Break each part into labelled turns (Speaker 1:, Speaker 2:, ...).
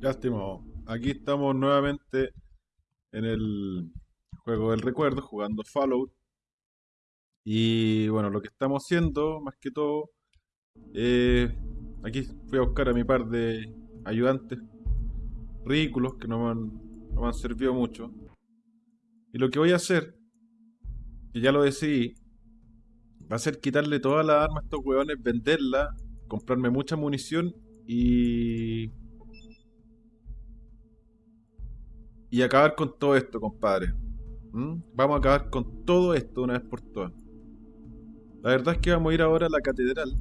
Speaker 1: Ya. Aquí estamos nuevamente en el juego del recuerdo, jugando Fallout. Y bueno, lo que estamos haciendo, más que todo, eh, aquí fui a buscar a mi par de ayudantes ridículos que no me han, no me han servido mucho. Y lo que voy a hacer, que ya lo decidí, va a ser quitarle todas las armas a estos hueones, venderlas, comprarme mucha munición y y acabar con todo esto, compadre. ¿Mm? Vamos a acabar con todo esto una vez por todas. La verdad es que vamos a ir ahora a la catedral.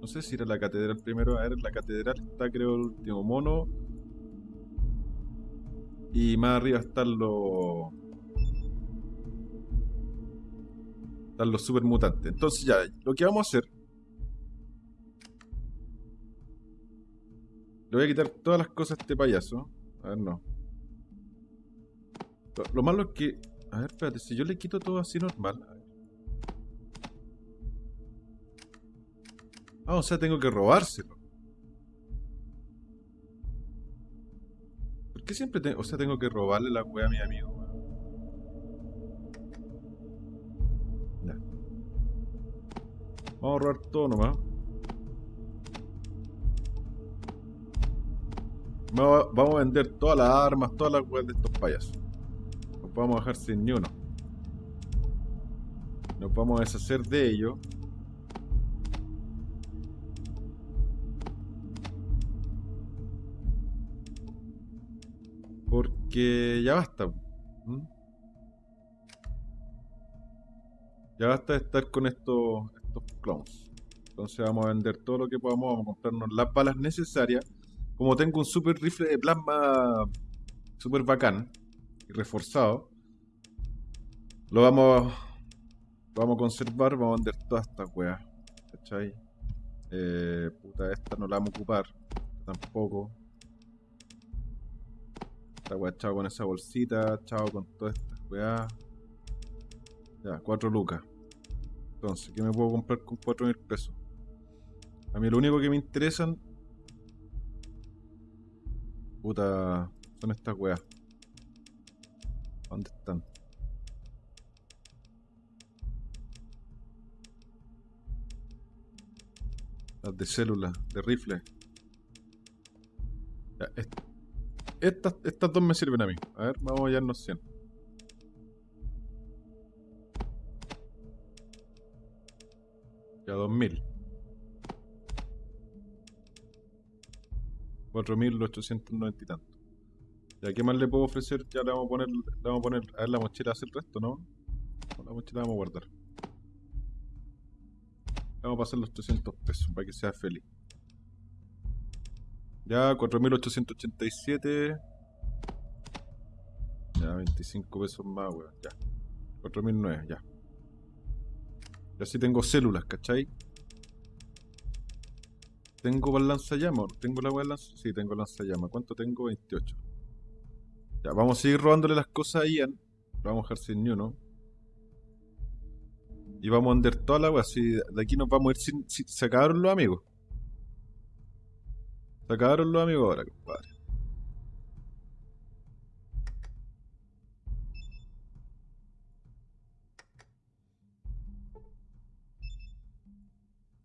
Speaker 1: No sé si ir a la catedral primero. A ver, la catedral está creo el último mono. Y más arriba están los... Están los super mutantes. Entonces ya, lo que vamos a hacer... Le voy a quitar todas las cosas a este payaso. A ver, no. Lo malo es que... A ver, espérate, si yo le quito todo así normal... Ah, o sea, tengo que robárselo. ¿Por qué siempre tengo... O sea, tengo que robarle la wea a mi amigo? Ya. Vamos a robar todo nomás. Vamos a vender todas las armas, todas las weas de estos payasos vamos a dejar sin ni uno. Nos vamos a deshacer de ello. Porque ya basta. Ya basta de estar con estos, estos clones. Entonces vamos a vender todo lo que podamos. Vamos a comprarnos las balas necesarias. Como tengo un super rifle de plasma super bacán reforzado. Lo vamos, vamos a conservar, vamos a vender todas estas weas. Eh, puta, esta no la vamos a ocupar. Tampoco. Esta wea, chao con esa bolsita, chao con todas estas weas. Ya, 4 lucas. Entonces, ¿qué me puedo comprar con 4 mil pesos? A mí lo único que me interesan... Puta, son estas weas. ¿Dónde están? Las de célula, de rifle. estas, estas dos me sirven a mí. A ver, vamos a hallarnos 100. Ya 2000. 4890 y tanto. ¿Ya qué más le puedo ofrecer? Ya le vamos a poner, le vamos a poner, a ver la mochila hace el resto, ¿no? la mochila vamos a guardar. vamos a pasar los 300 pesos para que sea feliz. Ya, 4887. Ya, 25 pesos más, weón. Ya. 4009, ya. Ya sí tengo células, ¿cachai? ¿Tengo para lanzallamas? ¿Tengo la weá lanzallamas? Sí, tengo lanzallamas. ¿Cuánto tengo? 28. Ya, vamos a seguir robándole las cosas a Ian. Vamos a dejar sin ni uno. Y vamos a vender toda la agua. Si de aquí nos vamos a ir sin, Se acabaron los amigos. Se acabaron los amigos ahora, compadre.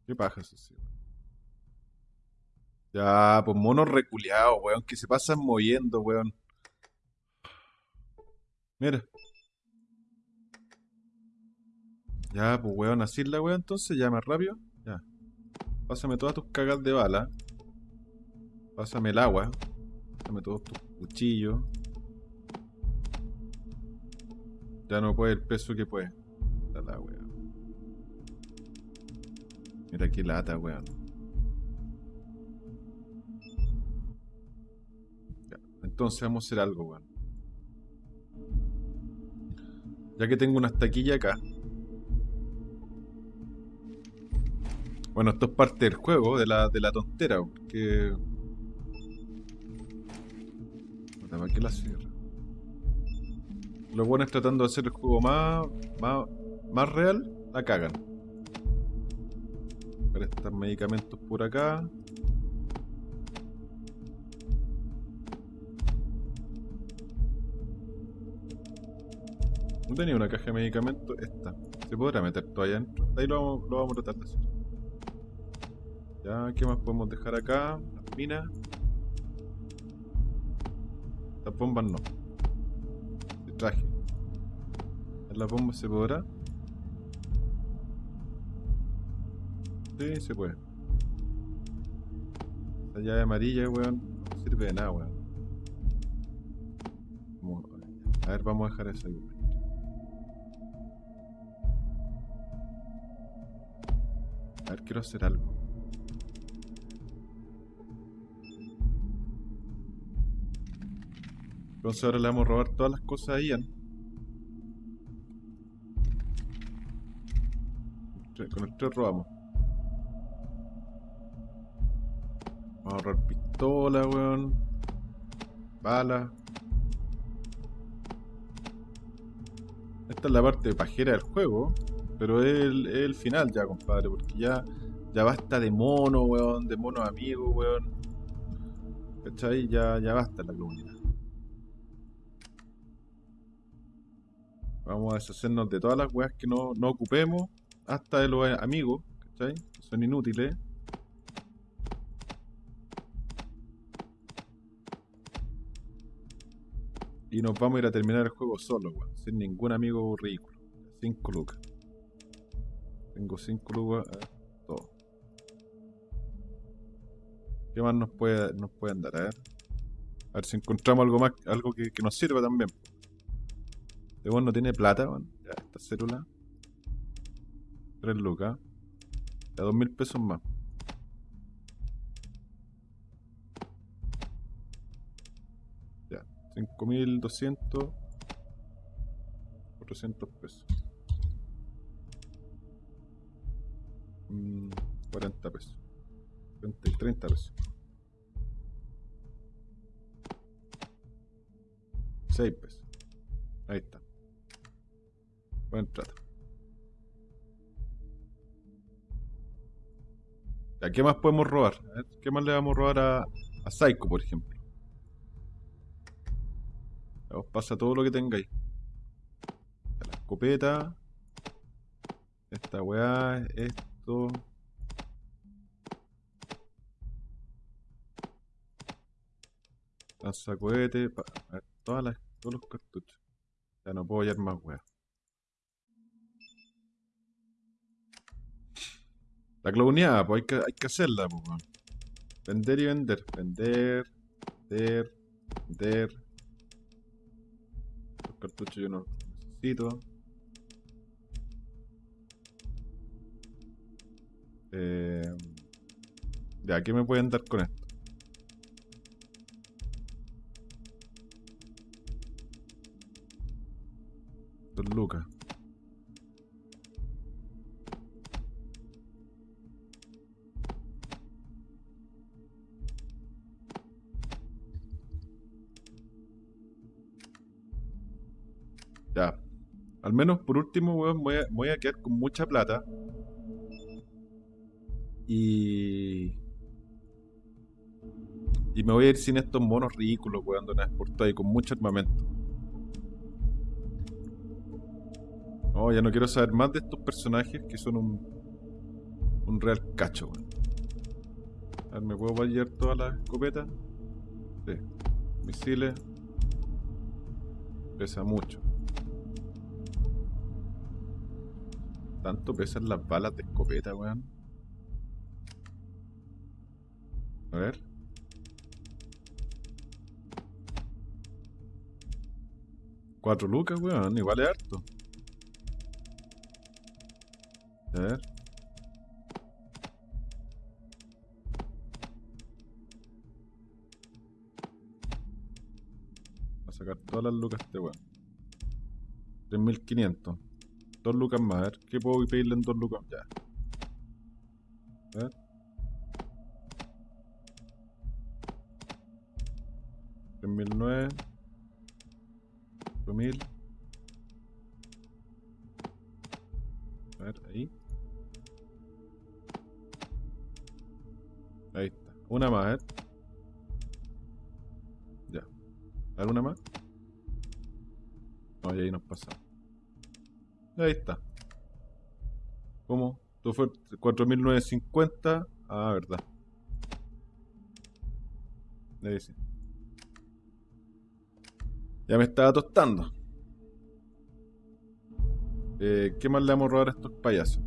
Speaker 1: ¿Qué paja eso, sí? Ya, pues monos reculeados, weón, que se pasan moviendo, weón. Mira. Ya, pues weón, así la weón entonces, ya más rápido. Ya. Pásame todas tus cagas de bala. Pásame el agua. Pásame todos tus cuchillos. Ya no puede el peso que puede. La, weón. Mira qué lata, weón. Ya. Entonces vamos a hacer algo, weón. Ya que tengo una taquilla acá. Bueno, esto es parte del juego, de la, de la tontera, porque... ¿Para qué la cierra? Los buenos tratando de hacer el juego más, más, más real, la cagan. Para estos medicamentos por acá. No tenía una caja de medicamentos. Esta. ¿Se podrá meter todavía adentro? Ahí lo vamos, lo vamos a tratar de hacer. Ya, ¿qué más podemos dejar acá? Las minas. Las bombas no. El traje. ¿En las bombas se podrá? Sí, se puede. La llave amarilla, weón, no sirve de nada, weón. A ver, vamos a dejar eso ahí. A ver, quiero hacer algo. Entonces ahora le vamos a robar todas las cosas a Ian. Con el 3 robamos. Vamos a ahorrar pistola, weón. Balas. Esta es la parte pajera del juego. Pero es el, el final ya, compadre. Porque ya, ya basta de mono, weón. De mono amigo, weón. ¿Cachai? Ya, ya basta la comunidad. Vamos a deshacernos de todas las weas que no, no ocupemos. Hasta de los amigos, ¿cachai? Que son inútiles. Y nos vamos a ir a terminar el juego solo, weón. Sin ningún amigo ridículo. 5 lucas. Tengo 5 lucas. A ver, todo. ¿Qué más nos puede, nos pueden dar? A ver. A ver si encontramos algo más, algo que, que nos sirva también. Este no tiene plata. Ya, esta célula. 3 lucas. Ya, 2 mil pesos más. Ya, 5200. 400 pesos. Mm, 40 pesos. 30, y 30 pesos. 6 pesos. Ahí está. Buen trato. ¿A qué más podemos robar? A ver, ¿Qué más le vamos a robar a, a Psycho, por ejemplo? Os pasa todo lo que tengáis. La escopeta. Esta weá, esto. Lanzacohete. pa- a ver, todas las, todos los cartuchos. Ya no puedo hallar más weá. La clowneada, pues hay que, hay que hacerla, pues. Vender y vender. Vender, vender, vender. Los cartuchos yo no necesito. Eh, ya, ¿qué me pueden dar con esto? Lucas. Ya. Al menos por último, voy a quedar con mucha plata. Y. Y me voy a ir sin estos monos ridículos, weón, de una y con mucho armamento. No, ya no quiero saber más de estos personajes que son un. Un real cacho, weón. A ver, ¿me puedo vallar todas las escopetas? Sí. Misiles. Pesa mucho. ¿Tanto pesan las balas de escopeta, weón? A ver. Cuatro lucas, weón. Igual es harto. A ver. Va a sacar todas las lucas este weón. 3500. Dos lucas más. A ver, ¿qué puedo pedirle en dos lucas? Ya. A ver. Una más, ver. Ya. A ver, una más. No, y ahí nos pasamos. Ahí está. ¿Cómo? Esto fue 4.950. Ah, verdad. Ahí sí. Ya me estaba tostando. Eh, ¿Qué más le vamos a robar a estos payasos?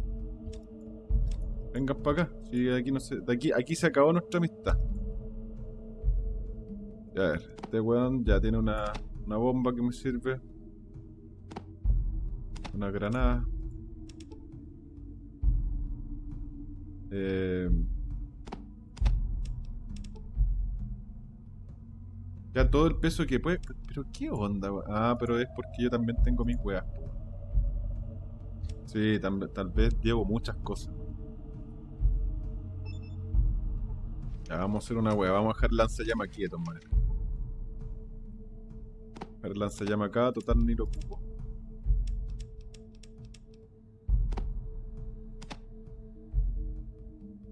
Speaker 1: Vengan para acá. Sí, aquí no se, de aquí, aquí se acabó nuestra amistad. A ver, este weón ya tiene una, una bomba que me sirve. Una granada. Eh, ya todo el peso que puede. Pero qué onda? Ah, pero es porque yo también tengo mis weas. Sí, tal vez llevo muchas cosas. Ya, vamos a hacer una wea. Vamos a dejar lanzallamas quieto, madre. Dejar lanzallamas acá, total ni lo ocupo.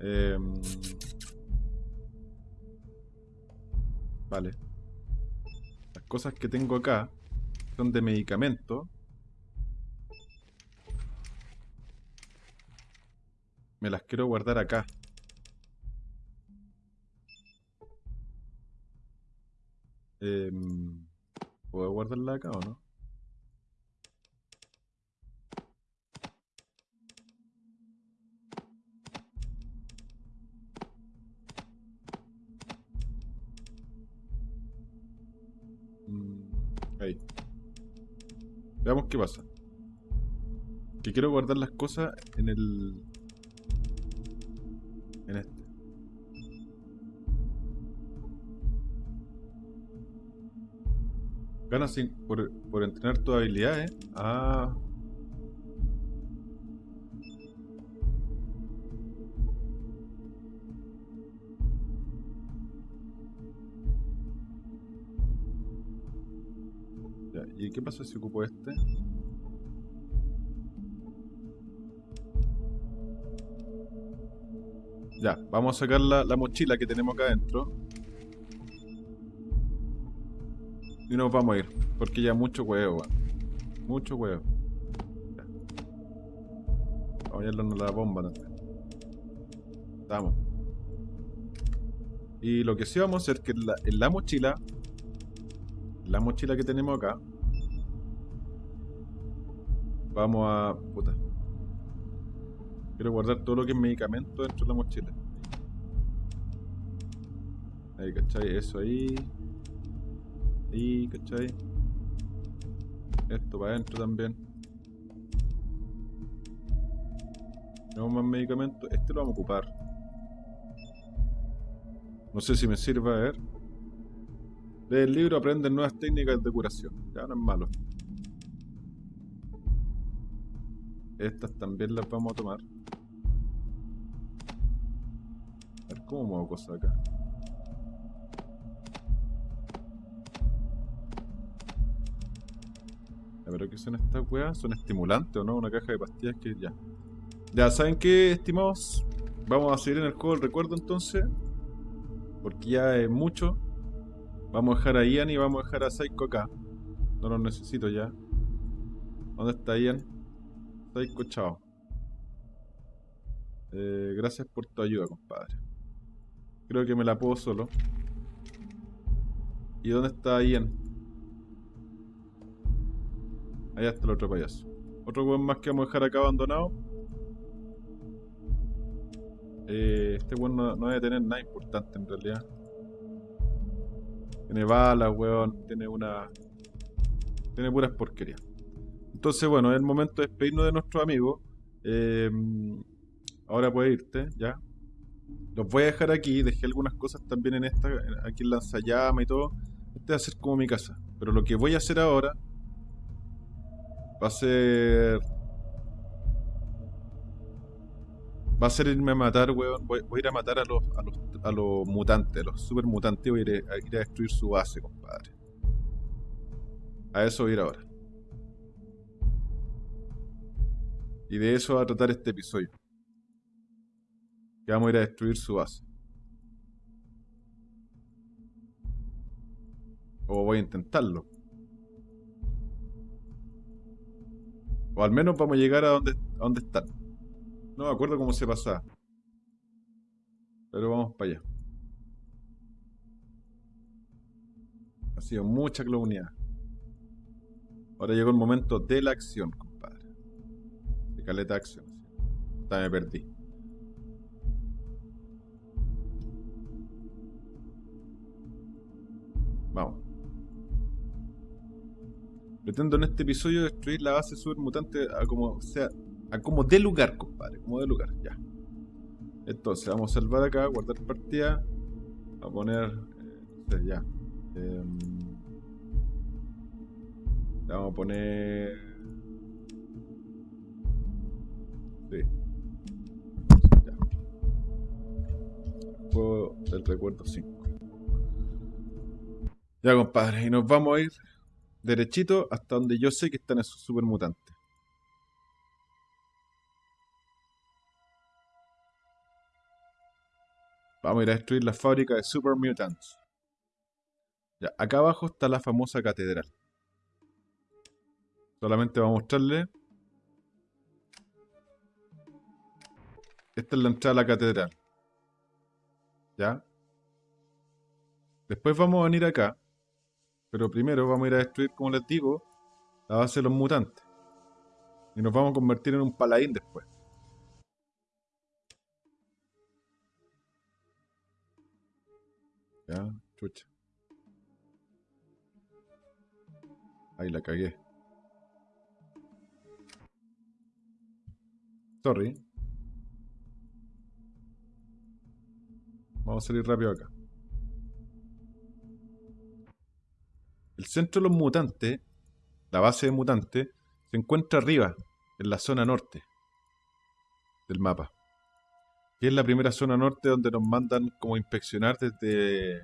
Speaker 1: Em, vale. Las cosas que tengo acá son de medicamento. Me las quiero guardar acá. Em, ¿Puedo guardarla acá o no? Mm, ahí. Veamos qué pasa. Que quiero guardar las cosas en el... En este. Ganas por, por entrenar tus habilidades. Ah. Ya, ¿y qué pasa si ocupo este? Ya, vamos a sacar la, la mochila que tenemos acá adentro. Y nos vamos a ir. Porque ya mucho huevo. Mucho huevo. Ya. Vamos a llevarnos la bomba también. Estamos. Y lo que sí vamos a hacer es que en la, en la mochila. La mochila que tenemos acá. Vamos a. Puta. Quiero guardar todo lo que es medicamento dentro de la mochila. Ahí, ¿cachai? Eso ahí. Ahí, ¿cachai? Esto para adentro también. Tenemos más medicamentos. Este lo vamos a ocupar. No sé si me sirva, a ver. Lee el libro, aprende nuevas técnicas de curación. Ya no es malo. Estas también las vamos a tomar. A ver, ¿cómo muevo cosas acá? ¿Pero qué son estas weas? ¿Son estimulantes o no? Una caja de pastillas que ya. Ya, ¿saben qué, estimados? Vamos a seguir en el juego del recuerdo entonces. Porque ya es mucho. Vamos a dejar a Ian y vamos a dejar a Psycho acá. No los necesito ya. ¿Dónde está Ian? Psycho, chao. Eh, gracias por tu ayuda, compadre. Creo que me la puedo solo. ¿Y dónde está Ian? Allá está el otro payaso. Otro weón más que vamos a dejar acá abandonado. Eh, este weón no, debe tener nada importante en realidad. Tiene balas, weón. Tiene una. Tiene puras porquerías. Entonces, bueno, es el momento de despedirnos de nuestro amigo. Eh, ahora puedes irte, ya. Los voy a dejar aquí. Dejé algunas cosas también en esta. Aquí en lanzallama y todo. Este va a ser como mi casa. Pero lo que voy a hacer ahora. Va a ser. Va a ser irme a matar, weón. Voy, a ir a matar a los, a los, a los mutantes, a los super mutantes. Voy a ir a, a ir a destruir su base, compadre. A eso voy a ir ahora. Y de eso va a tratar este episodio. Que vamos a ir a destruir su base. O voy a intentarlo. O al menos vamos a llegar a donde, a donde están. No me acuerdo cómo se pasaba. Pero vamos para allá. Ha sido mucha clownidad. Ahora llegó el momento de la acción, compadre. De caleta acción. Hasta me perdí. Pretendo en este episodio destruir la base super mutante a como sea, a como de lugar, compadre, como de lugar, ya. Entonces, vamos a salvar acá, guardar partida, a poner, eh, ya. Em, vamos a poner, sí. Ya. Juego del recuerdo 5. Ya, compadre, y nos vamos a ir derechito hasta donde yo sé que están esos super mutantes. Vamos a ir a destruir la fábrica de Super Mutants. Ya, acá abajo está la famosa catedral. Solamente vamos a mostrarle. Esta es la entrada a la catedral. ¿Ya? Después vamos a venir acá. Pero primero vamos a ir a destruir, como les digo, la base de los mutantes. Y nos vamos a convertir en un paladín después. Ya, chucha. Ahí la cagué. Sorry. Vamos a salir rápido acá. El centro de los mutantes, la base de mutantes, se encuentra arriba, en la zona norte del mapa. Que es la primera zona norte donde nos mandan como inspeccionar desde,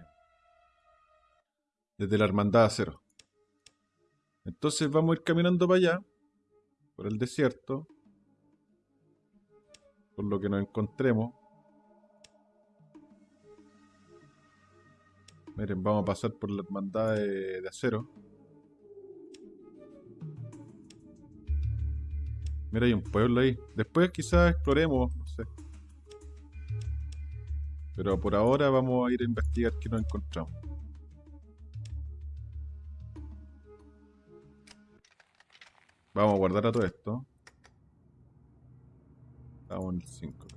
Speaker 1: desde la Hermandad Acero. Entonces vamos a ir caminando para allá, por el desierto, por lo que nos encontremos. Miren, vamos a pasar por la hermandad de, acero. Mira, hay un pueblo ahí. Después quizás exploremos, no sé. Pero por ahora vamos a ir a investigar qué nos encontramos. Vamos a guardar a todo esto. Estamos en el 5.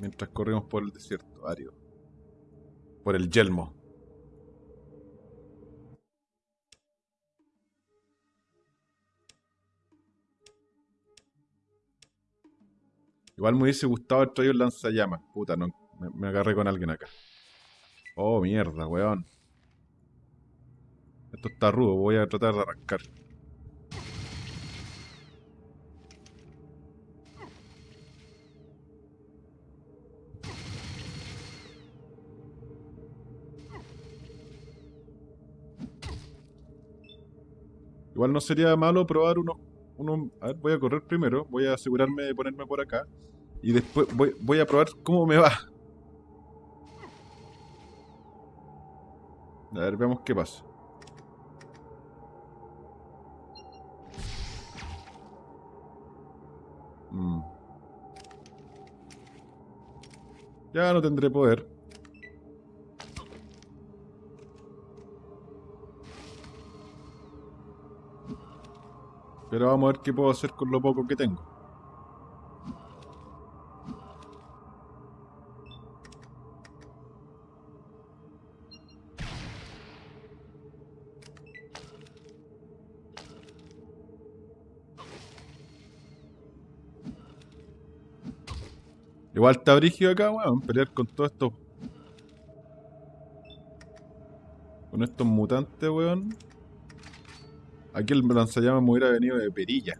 Speaker 1: Mientras corrimos por el desierto árido. Por el yelmo. Igual me hubiese gustado haber traído el lanzallamas. Puta, no, me agarré con alguien acá. Oh, mierda, weón. Esto está rudo, voy a tratar de arrancar. Igual no sería malo probar uno, uno. A ver, voy a correr primero. Voy a asegurarme de ponerme por acá. Y después voy, voy a probar cómo me va. A ver, veamos qué pasa. Mm. Ya no tendré poder. Pero vamos a ver qué puedo hacer con lo poco que tengo. Igual está brígido acá, weón, pelear con todo esto. Con estos mutantes, weón. Aquí el lanzallamas me hubiera venido de perilla.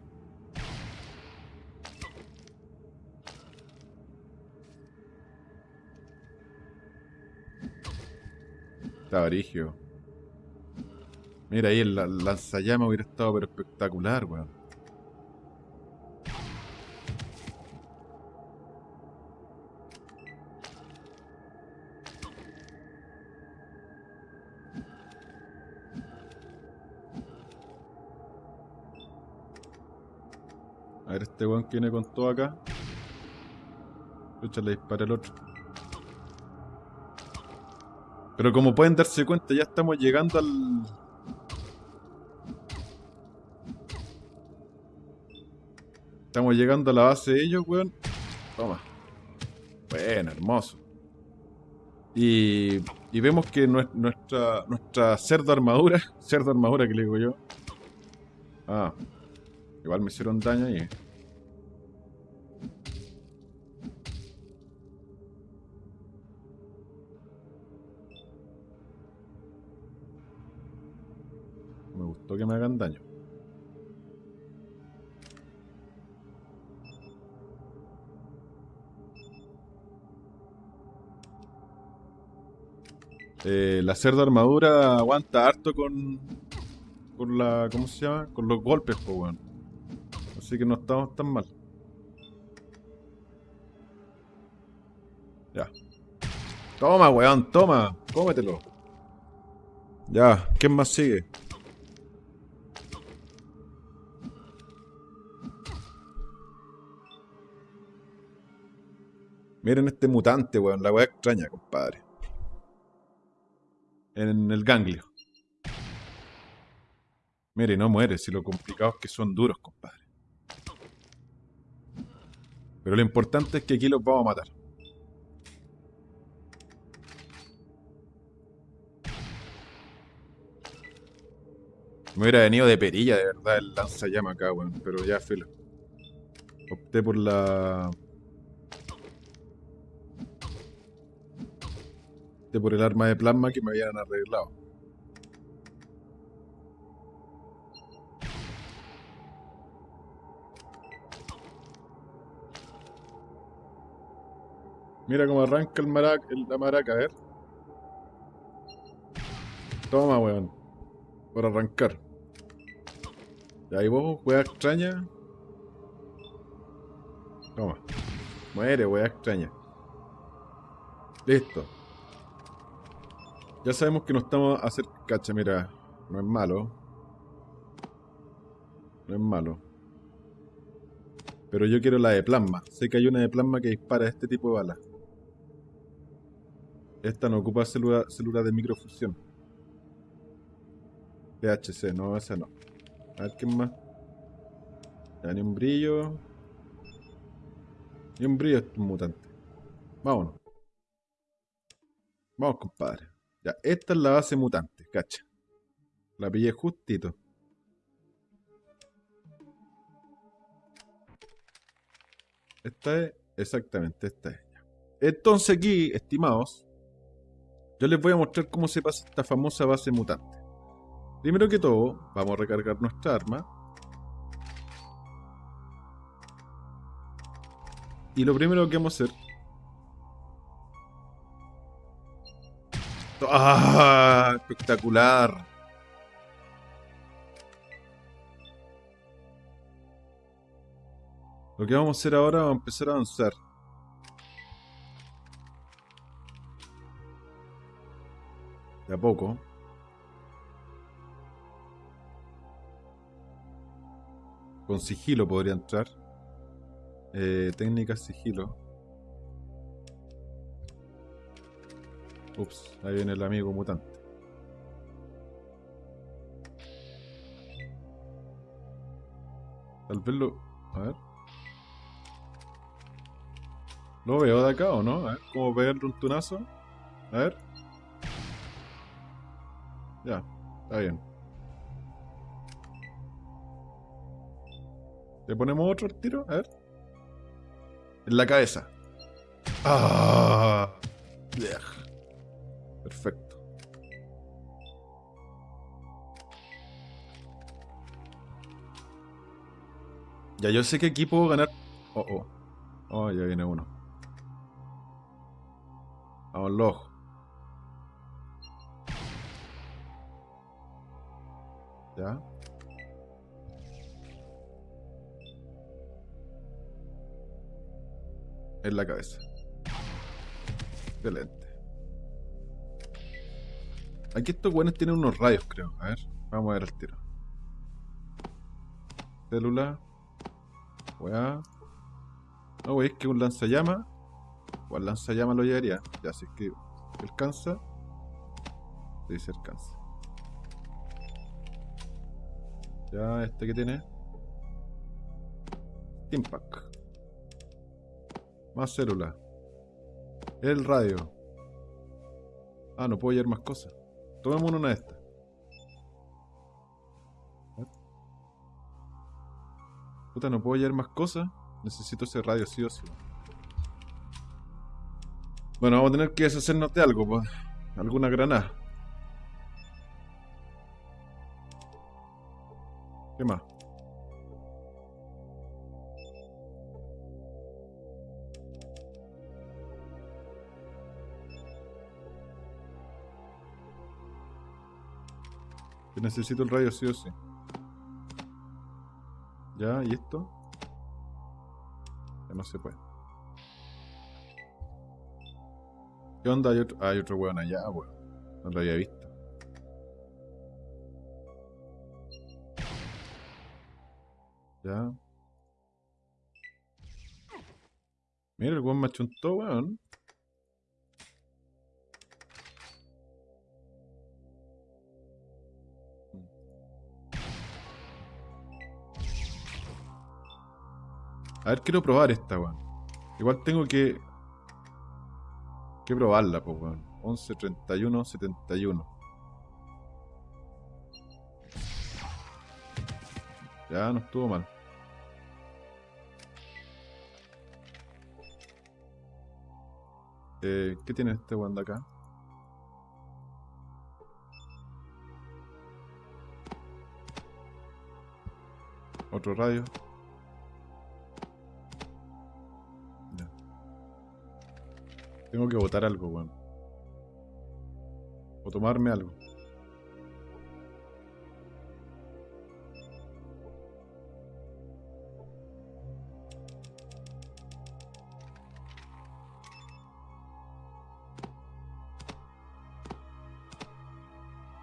Speaker 1: Está brigio. Mira ahí el lanzallamas hubiera estado pero espectacular, weón. Este weón que viene con todo acá. Lucha, le dispara el otro. Pero como pueden darse cuenta, ya estamos llegando al... Estamos llegando a la base de ellos, weón. Toma. Bueno, hermoso. Y, y vemos que nuestra, nuestra cerdo armadura, cerdo armadura que le digo yo. Ah, igual me hicieron daño ahí. Hagan daño. Eh, la cerda armadura aguanta harto con. con la. ¿Cómo se llama? Con los golpes, pues. Así que no estamos tan mal. Ya. Toma, weón, toma. Cómetelo. Ya, ¿quién más sigue? Miren este mutante, weón. La weá extraña, compadre en el ganglio. Mire, no muere, si lo complicado es que son duros, compadre. Pero lo importante es que aquí los vamos a matar. Me hubiera venido de perilla, de verdad, el lanzallama acá, weón. Pero ya, filo. Opté por la por el arma de plasma que me habían arreglado. Mira cómo arranca el maraca, la maraca, a ver. Toma, weón. Por arrancar. Y ahí vos, wea extraña. Toma. Muere, wea extraña. Listo. Ya sabemos que no estamos a hacer... Cacha, mira. No es malo. No es malo. Pero yo quiero la de plasma. Sé que hay una de plasma que dispara este tipo de balas. Esta no ocupa célula, célula de microfusión. THC, no, esa no. A ver, ¿qué más? Ya, ni un brillo. Ni un brillo es un mutante. Vámonos. Vamos, compadre. Ya, esta es la base mutante, cacha. La pillé justito. Esta es, exactamente, esta es. Entonces aquí, estimados, yo les voy a mostrar cómo se pasa esta famosa base mutante. Primero que todo, vamos a recargar nuestra arma. Y lo primero que vamos a hacer ¡Ah! Espectacular. Lo que vamos a hacer ahora, a empezar a avanzar. De a poco. Con sigilo podría entrar. Eh, técnica sigilo. Ups, ahí viene el amigo mutante. Tal vez lo... A ver. ¿Lo veo de acá o no? A ver, ¿cómo pegarle un tunazo? A ver. Ya, está bien. ¿Le ponemos otro tiro? A ver. En la cabeza. ¡Ah! Perfecto. Ya yo sé que aquí puedo ganar... Oh, oh. Oh, ya viene uno. Vamos, los Ya. En la cabeza. Excelente. Aquí estos buenos tienen unos rayos, creo. A ver, vamos a ver el tiro. Célula. Weá. No, wey, es que un lanzallamas. O al lanzallamas lo llevaría. Ya, si es que alcanza. Dice alcanza. Ya, este que tiene. Impact. Más célula. El radio. Ah, no puedo llevar más cosas. Tomemos una de estas. Puta, no puedo llevar más cosas. Necesito ese radio sí o sí. Bueno, vamos a tener que deshacernos de algo, pues. Alguna granada. ¿Qué más? necesito el radio sí o sí. Ya, ¿y esto? Ya no se puede. ¿Qué onda? Hay otro, hay otro weón allá, weón. No lo había visto. Ya. Mira, el weón me achuntó, weón. Ver, quiero probar esta, weón. Igual tengo que... Que probarla, pues, weón. 11, 31, 71. Ya, no estuvo mal. Eh, ¿Qué tiene este weón de acá? Otro radio. Tengo que botar algo, weón. O tomarme algo.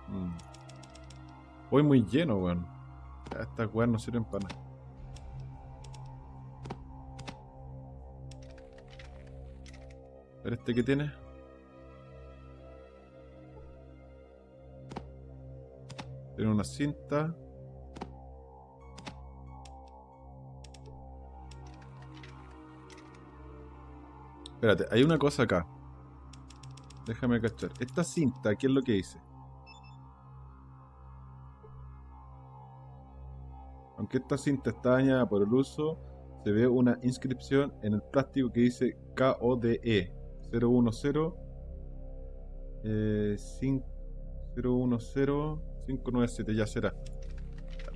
Speaker 1: Mm. Voy muy lleno, weón. Estas weas no sirven para nada. Este que tiene. Tiene una cinta. Espérate, hay una cosa acá. Déjame cachar. Esta cinta, ¿qué es lo que dice? Aunque esta cinta está dañada por el uso, se ve una inscripción en el plástico que dice KODE. 010 eh, 010 597 ya será.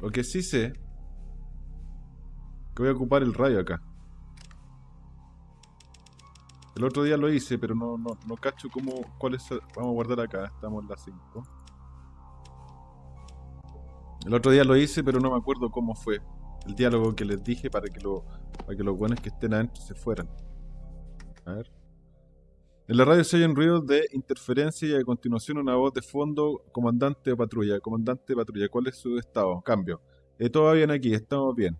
Speaker 1: Lo que sí sé que voy a ocupar el radio acá. El otro día lo hice, pero no, no, no cacho cómo, cuál es, vamos a guardar acá, estamos en la 5. El otro día lo hice, pero no me acuerdo cómo fue el diálogo que les dije para que, lo, para que los buenos que estén adentro se fueran. A ver. En la radio se oyen ruidos de interferencia y a continuación una voz de fondo, comandante de patrulla, comandante de patrulla, ¿cuál es su estado? Cambio. Eh, todo bien aquí, estamos bien.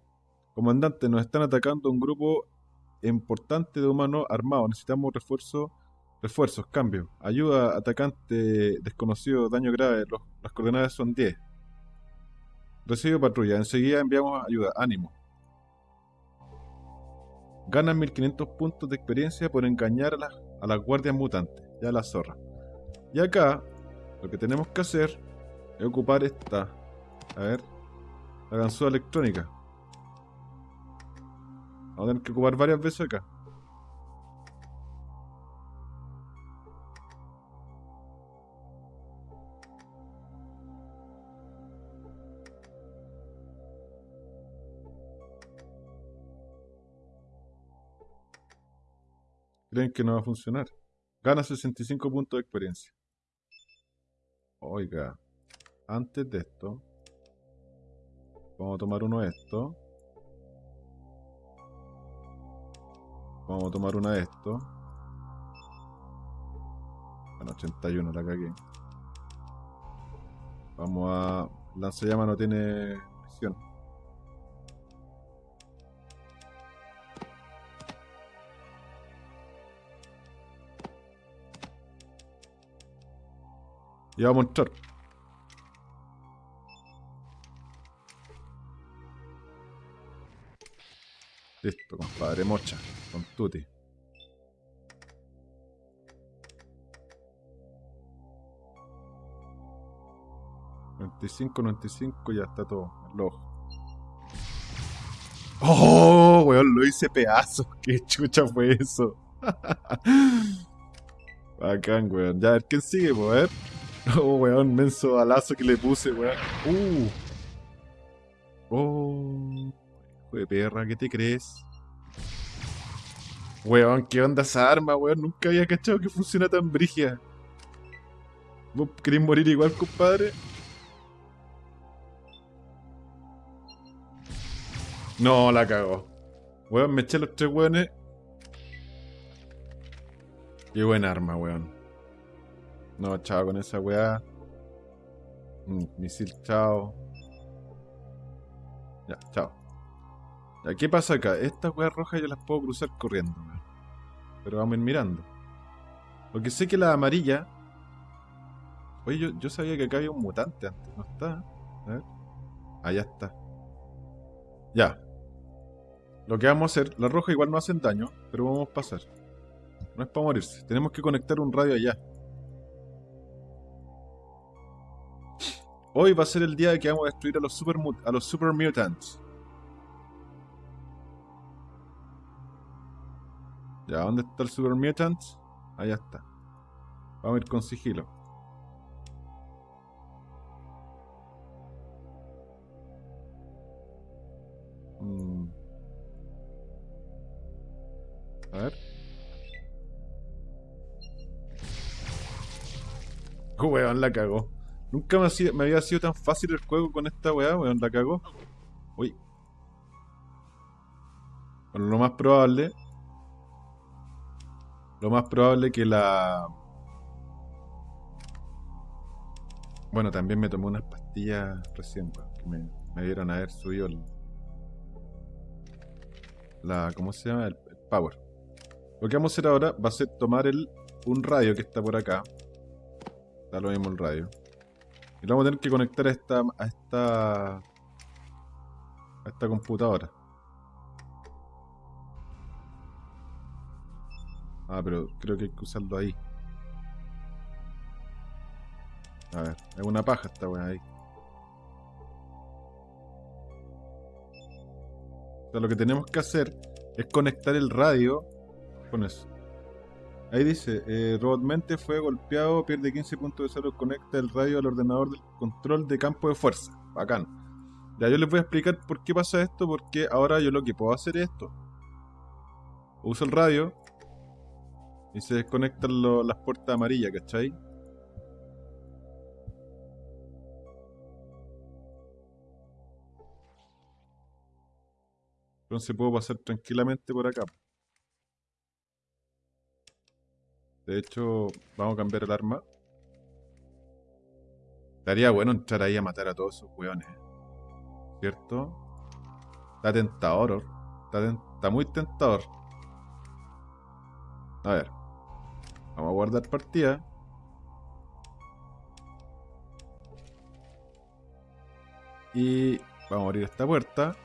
Speaker 1: Comandante, nos están atacando un grupo importante de humanos armados, necesitamos refuerzos, refuerzos, cambio. Ayuda, atacante desconocido, daño grave, las coordenadas son 10. Recibo patrulla, enseguida enviamos ayuda, ánimo. Ganan 1500 puntos de experiencia por engañar a las, a las guardias mutantes, ya la zorra. Y acá, lo que tenemos que hacer es ocupar esta, a ver, la ganzúa electrónica. Vamos a tener que ocupar varias veces acá. Creen que no va a funcionar. Gana 65 puntos de experiencia. Oiga, antes de esto, vamos a tomar uno de estos. Vamos a tomar una de estos. Bueno, 81 la cagué. Vamos a... Lanzallamas no tiene misión. Y vamos a entrar. Listo, compadre, mocha. Con tuti. ...95, 95, ya está todo. El. ¡Oh, weón! Lo hice pedazos. ¿Qué chucha fue eso? Bacán, weón. Ya, a ver quién sigue, pues. Oh, weón, menso alazo que le puse, weón. Uh. Oh. Hijo de perra, ¿qué te crees? Weón, ¿qué onda esa arma, weón? Nunca había cachado que funciona tan brigia. ¿Vos querés morir igual, compadre? No, la cago. Weón, me eché los tres weones. Qué buen arma, weón. No, chao con esa weá. Mm, misil, chao. Ya, chao. Ya, ¿qué pasa acá? Estas weas rojas yo las puedo cruzar corriendo. Pero vamos a ir mirando. Porque sé que la amarilla. Oye, yo, yo sabía que acá había un mutante antes, ¿no está? A ver. Allá está. Ya. Lo que vamos a hacer, la roja igual no hacen daño, pero vamos a pasar. No es para morirse. Tenemos que conectar un radio allá. Hoy va a ser el día de que vamos a destruir a los super, a los super mutants. Ya, ¿dónde está el super mutant? Allá está. Vamos a ir con sigilo. Mm. A ver. Weón, la cagó. Nunca me, había sido tan fácil el juego con esta weá, weón, la cagó. Uy. Bueno, lo más probable. Lo más probable que la. Bueno, también me tomé unas pastillas recién, que me, dieron a haber subido el. La. ¿Cómo se llama? El, power. Lo que vamos a hacer ahora va a ser tomar el, un radio que está por acá. Da lo mismo el radio. Y lo vamos a tener que conectar a esta, esta, esta computadora. Ah, pero creo que hay que usarlo ahí. A ver, es una paja esta weá ahí. O sea, lo que tenemos que hacer es conectar el radio con eso. Ahí dice, eh, Robotmente fue golpeado, pierde 15 puntos de salud, conecta el radio al ordenador del control de campo de fuerza. Bacán. Ya yo les voy a explicar por qué pasa esto, porque ahora yo lo que puedo hacer es esto. Uso el radio y se desconectan las puertas amarillas, ¿cachai? Entonces puedo pasar tranquilamente por acá. De hecho, vamos a cambiar el arma. Estaría bueno entrar ahí a matar a todos esos weones. ¿Cierto? Está tentador. Está, está muy tentador. A ver. Vamos a guardar partida. Y vamos a abrir esta puerta.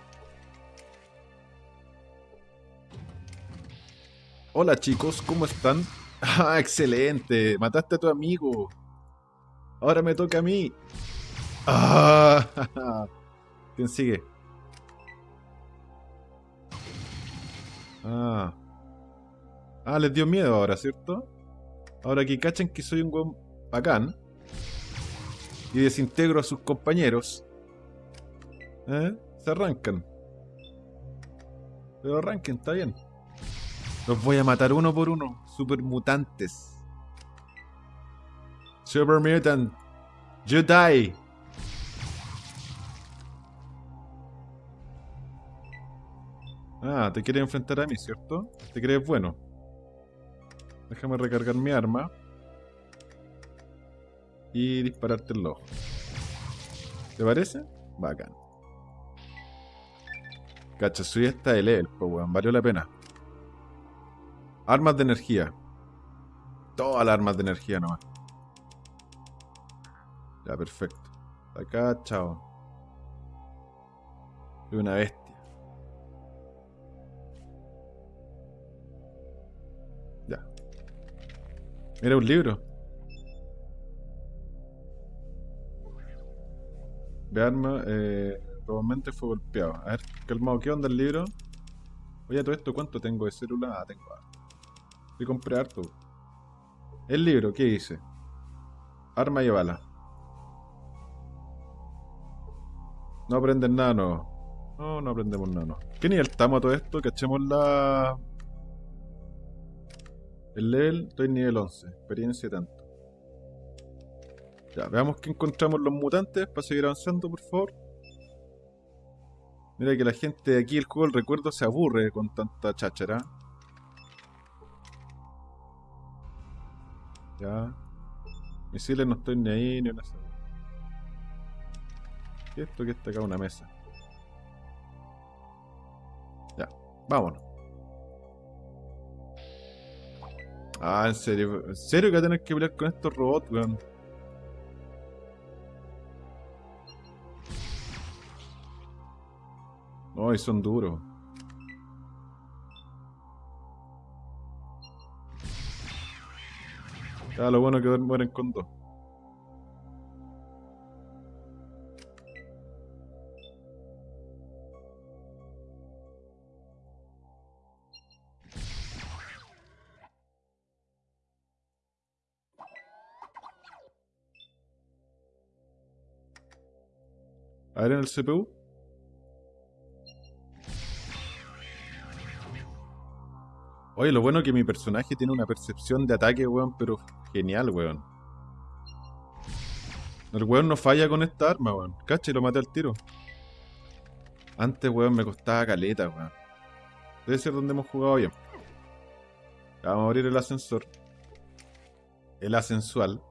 Speaker 1: Hola chicos, ¿cómo están? Ah, excelente. Mataste a tu amigo. Ahora me toca a mí. Ah, ¿Quién sigue? Ah. Ah, les dio miedo ahora, ¿cierto? Ahora que cachan que soy un buen bacán y desintegro a sus compañeros, ¿eh? se arrancan. Pero arranquen, está bien. Los voy a matar uno por uno. Super mutantes. Super mutant. You die. Ah, te quieres enfrentar a mí, ¿cierto? ¿Te crees bueno? Déjame recargar mi arma. Y dispararte el ojo. ¿Te parece? Bacán. Cacha, soy esta de level, pues weón. Valió la pena. Armas de energía. Todas las armas de energía nomás. Ya, perfecto. Acá, chao. Soy una bestia. Ya. Era un libro. De arma, eh, probablemente fue golpeado. A ver, calmado, ¿qué onda el libro? Oye, todo esto, ¿cuánto tengo de célula? Ah, tengo Y compré harto. El libro, ¿qué dice? Arma y bala. No aprenden nada nuevo. No, no aprendemos nada nuevo. ¿Qué nivel estamos a todo esto? Cachemos la... El level, estoy en nivel 11. Experiencia tanto. Ya, veamos que encontramos los mutantes para seguir avanzando, por favor. Mira que la gente de aquí, el juego del recuerdo, se aburre con tanta cháchara. Ya. Misiles no estoy ni ahí ni en esa. ¿Qué es esto que está acá? Una mesa. Ya, vámonos. Ah, en serio. ¿En serio que va a tener que pelear con estos robots, weón? No, y son duros. Ya, lo bueno que mueren con dos. A en el CPU. Oye, lo bueno es que mi personaje tiene una percepción de ataque, weón, pero genial, weón. El weón no falla con esta arma, weón. Cacha, lo maté al tiro. Antes, weón, me costaba caleta, weón. Debe ser donde hemos jugado bien. vamos a abrir el ascensor. El ascensual.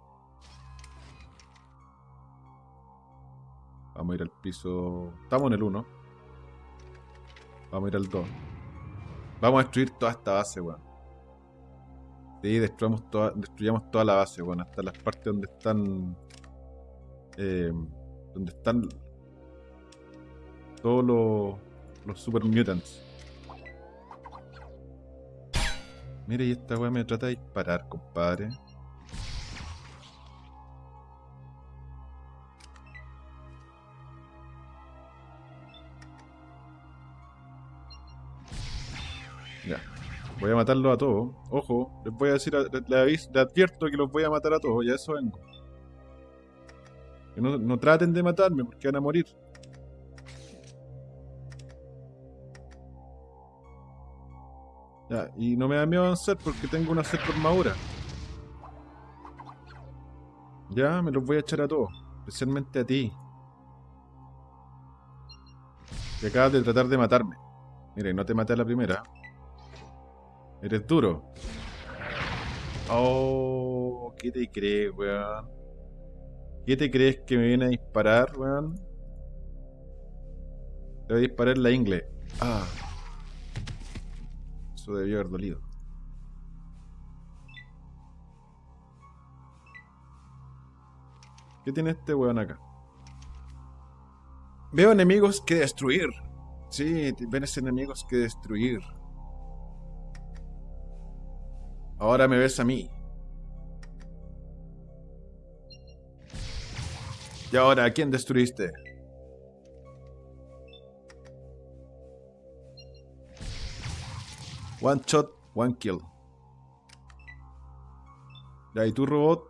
Speaker 1: Vamos a ir al piso... Estamos en el 1. Vamos a ir al 2. Vamos a destruir toda esta base, weón. Sí, destruyamos toda, destruyamos toda la base, weón. Hasta las partes donde están... Eh, donde están... Todos los... Los super mutants. Mira, y esta weá me trata de disparar, compadre. Voy a matarlos a todos. Ojo, les voy a decir, les, advierto que los voy a matar a todos, ya eso vengo. Que no, no traten de matarme porque van a morir. Ya, y no me da miedo avanzar porque tengo una cierta armadura. Ya, me los voy a echar a todos. Especialmente a ti. Que acabas de tratar de matarme. Mire, no te maté a la primera. Eres duro. Oh, ¿qué te crees, weón? ¿Qué te crees que me viene a disparar, weón? Te voy a disparar la ingle. Ah. Eso debió haber dolido. ¿Qué tiene este weón acá? Veo enemigos que destruir. Sí, ves enemigos que destruir. Ahora me ves a mí. ¿Y ahora a quién destruiste? One shot, one kill. Ya, y tu robot,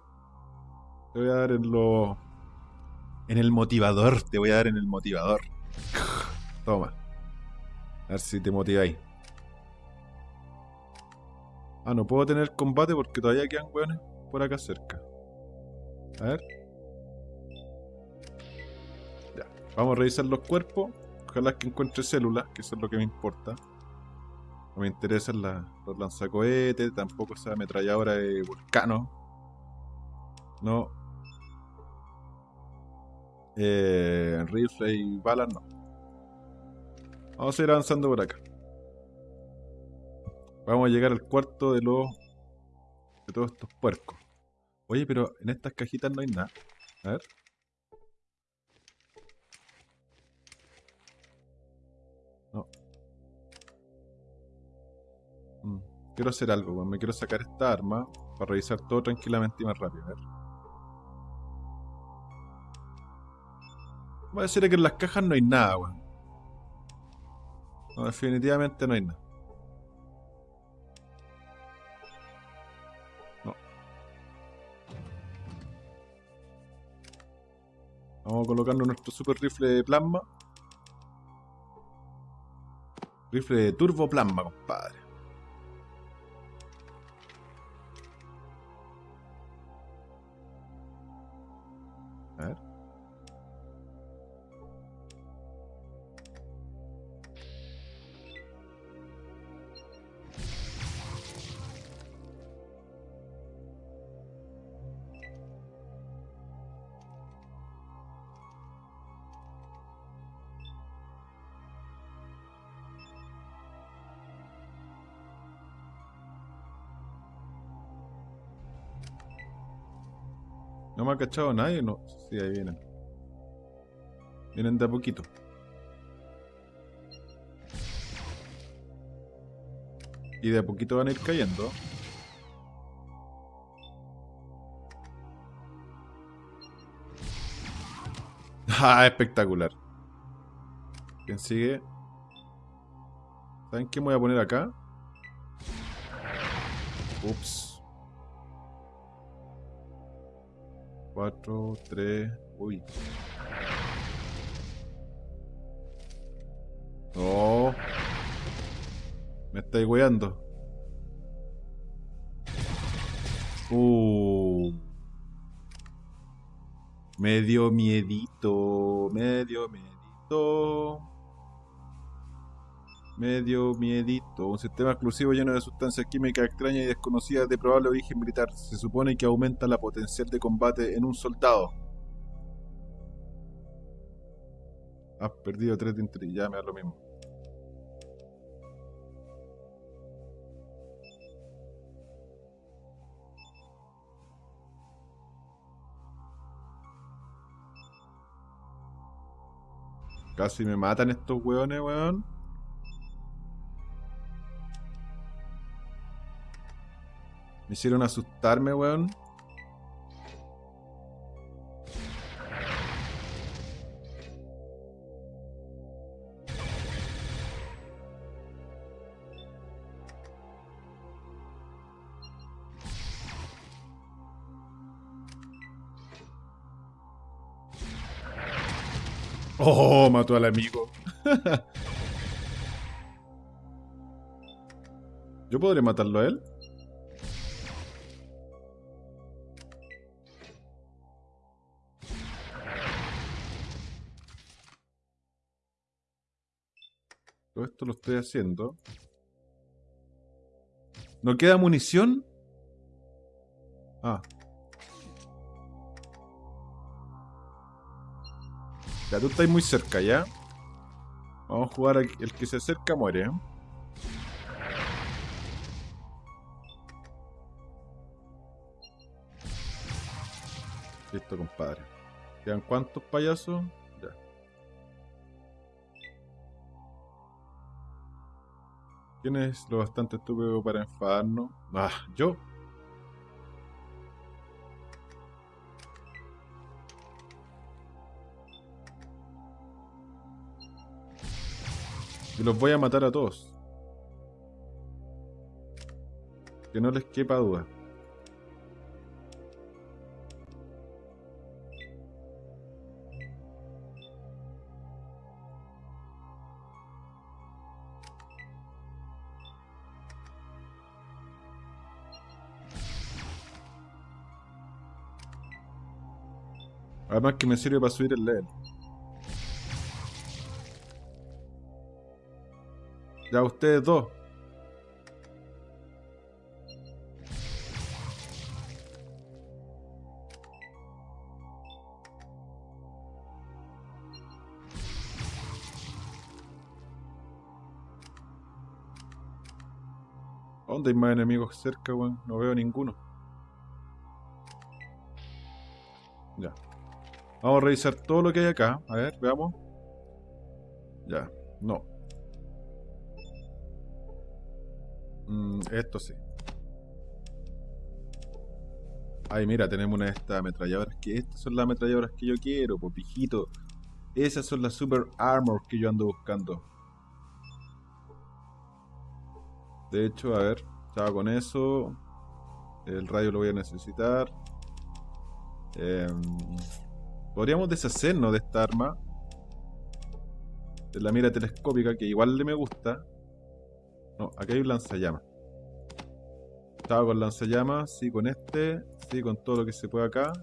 Speaker 1: te voy a dar en lo... En el motivador, te voy a dar en el motivador. Toma. A ver si te motiváis. Ah, no puedo tener combate porque todavía quedan weones por acá cerca. A ver. Ya. Vamos a revisar los cuerpos. Ojalá que encuentre células, que eso es lo que me importa. No me interesan los lanzacohetes, tampoco esa ametralladora de vulcano. No. Eh, rifle y balas no. Vamos a ir avanzando por acá. Vamos a llegar al cuarto de los. de todos estos puercos. Oye, pero en estas cajitas no hay nada. A ver. No. Mm, quiero hacer algo, pues. me quiero sacar esta arma para revisar todo tranquilamente y más rápido. A ver. Voy a decir que en las cajas no hay nada, weón. No, definitivamente no hay nada. Vamos colocando nuestro super rifle de plasma. Rifle de turbo plasma, compadre. Cachado nadie, no. Sí, ahí vienen. Vienen de a poquito. Y de a poquito van a ir cayendo. Ah, espectacular. ¿Quién sigue? ¿Saben qué me voy a poner acá? Ups. 4, 3. Uy. No. Me estáis weando. Uh. Medio miedito. Medio miedito. Medio miedito. Un sistema exclusivo lleno de sustancias químicas extrañas y desconocidas de probable origen militar. Se supone que aumenta la potencial de combate en un soldado. Has perdido 3 de interés. Ya me da lo mismo. Casi me matan estos weones, weón. Me hicieron asustarme, weón. Oh, mató al amigo. ¿Yo podré matarlo a él? Estoy haciendo. ¿No queda munición? Ah. Ya tú estás muy cerca, ¿ya? Vamos a jugar aquí. El que se acerca muere. Listo, compadre. ¿Quedan cuántos payasos? ¿Quién es lo bastante estúpido para enfadarnos? Ah, yo. Y los voy a matar a todos. Que no les quepa duda. Además que me sirve para subir el level. Ya ustedes dos. ¿Dónde hay más enemigos cerca, weón? No veo ninguno. Ya. Vamos a revisar todo lo que hay acá. A ver, veamos. Ya, no. Mm, esto sí. Ay, mira, tenemos una de estas ametralladoras. Que estas son las ametralladoras que yo quiero, popijito. Esas son las Super Armor que yo ando buscando. De hecho, a ver, estaba con eso. El radio lo voy a necesitar. Em, podríamos deshacernos de esta arma. De la mira telescópica, que igual le me gusta. No, aquí hay un lanzallamas. Estaba con lanzallamas, sí, con este, sí, con todo lo que se puede acá.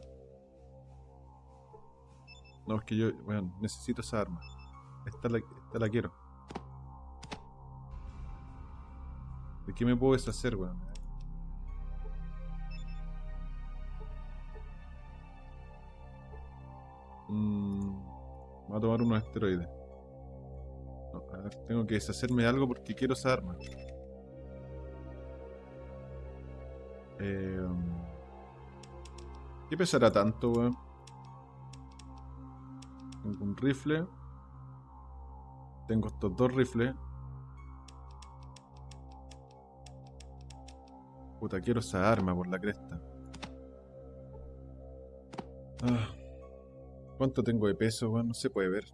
Speaker 1: No, es que yo, bueno, necesito esa arma. Esta la, quiero. ¿De qué me puedo deshacer, weón? Mm, a tomar unos esteroides. tengo que deshacerme de algo porque quiero esa arma. Eh, ¿Qué pesará tanto, weón? Tengo un rifle. Tengo estos dos rifles. Puta, quiero esa arma por la cresta. Ah. ¿Cuánto tengo de peso, weón? No se puede ver.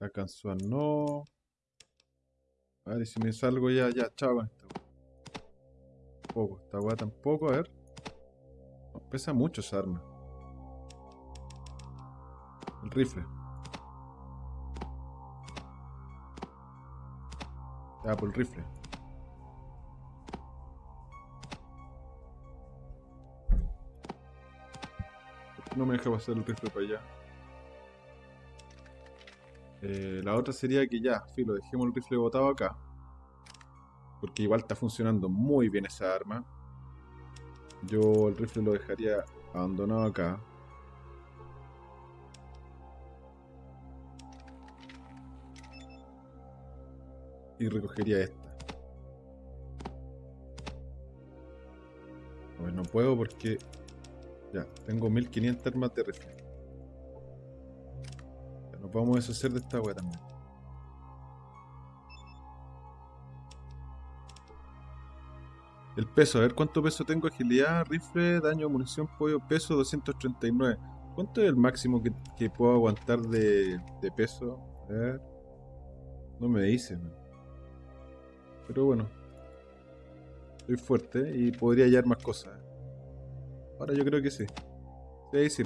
Speaker 1: Alcanzó a no. A ver, si me salgo ya, ya, chao esta Poco, esta weá tampoco, a ver. pesa mucho esa arma. El rifle. Ya, por el rifle. No me deja pasar el rifle para allá? Eh, la otra sería que ya, filo, dejemos el rifle botado acá. Porque igual está funcionando muy bien esa arma. Yo el rifle lo dejaría abandonado acá. Y recogería esta. Ver, no puedo porque... Ya, tengo 1500 armas de rifle vamos a deshacer de esta agua también. El peso, a ver cuánto peso tengo. Agilidad, rifle, daño, munición, pollo, peso 239. ¿Cuánto es el máximo que, puedo aguantar de, peso? A ver. No me dice. Pero bueno. Soy fuerte y podría hallar más cosas. Ahora yo creo que sí. Sí, sí.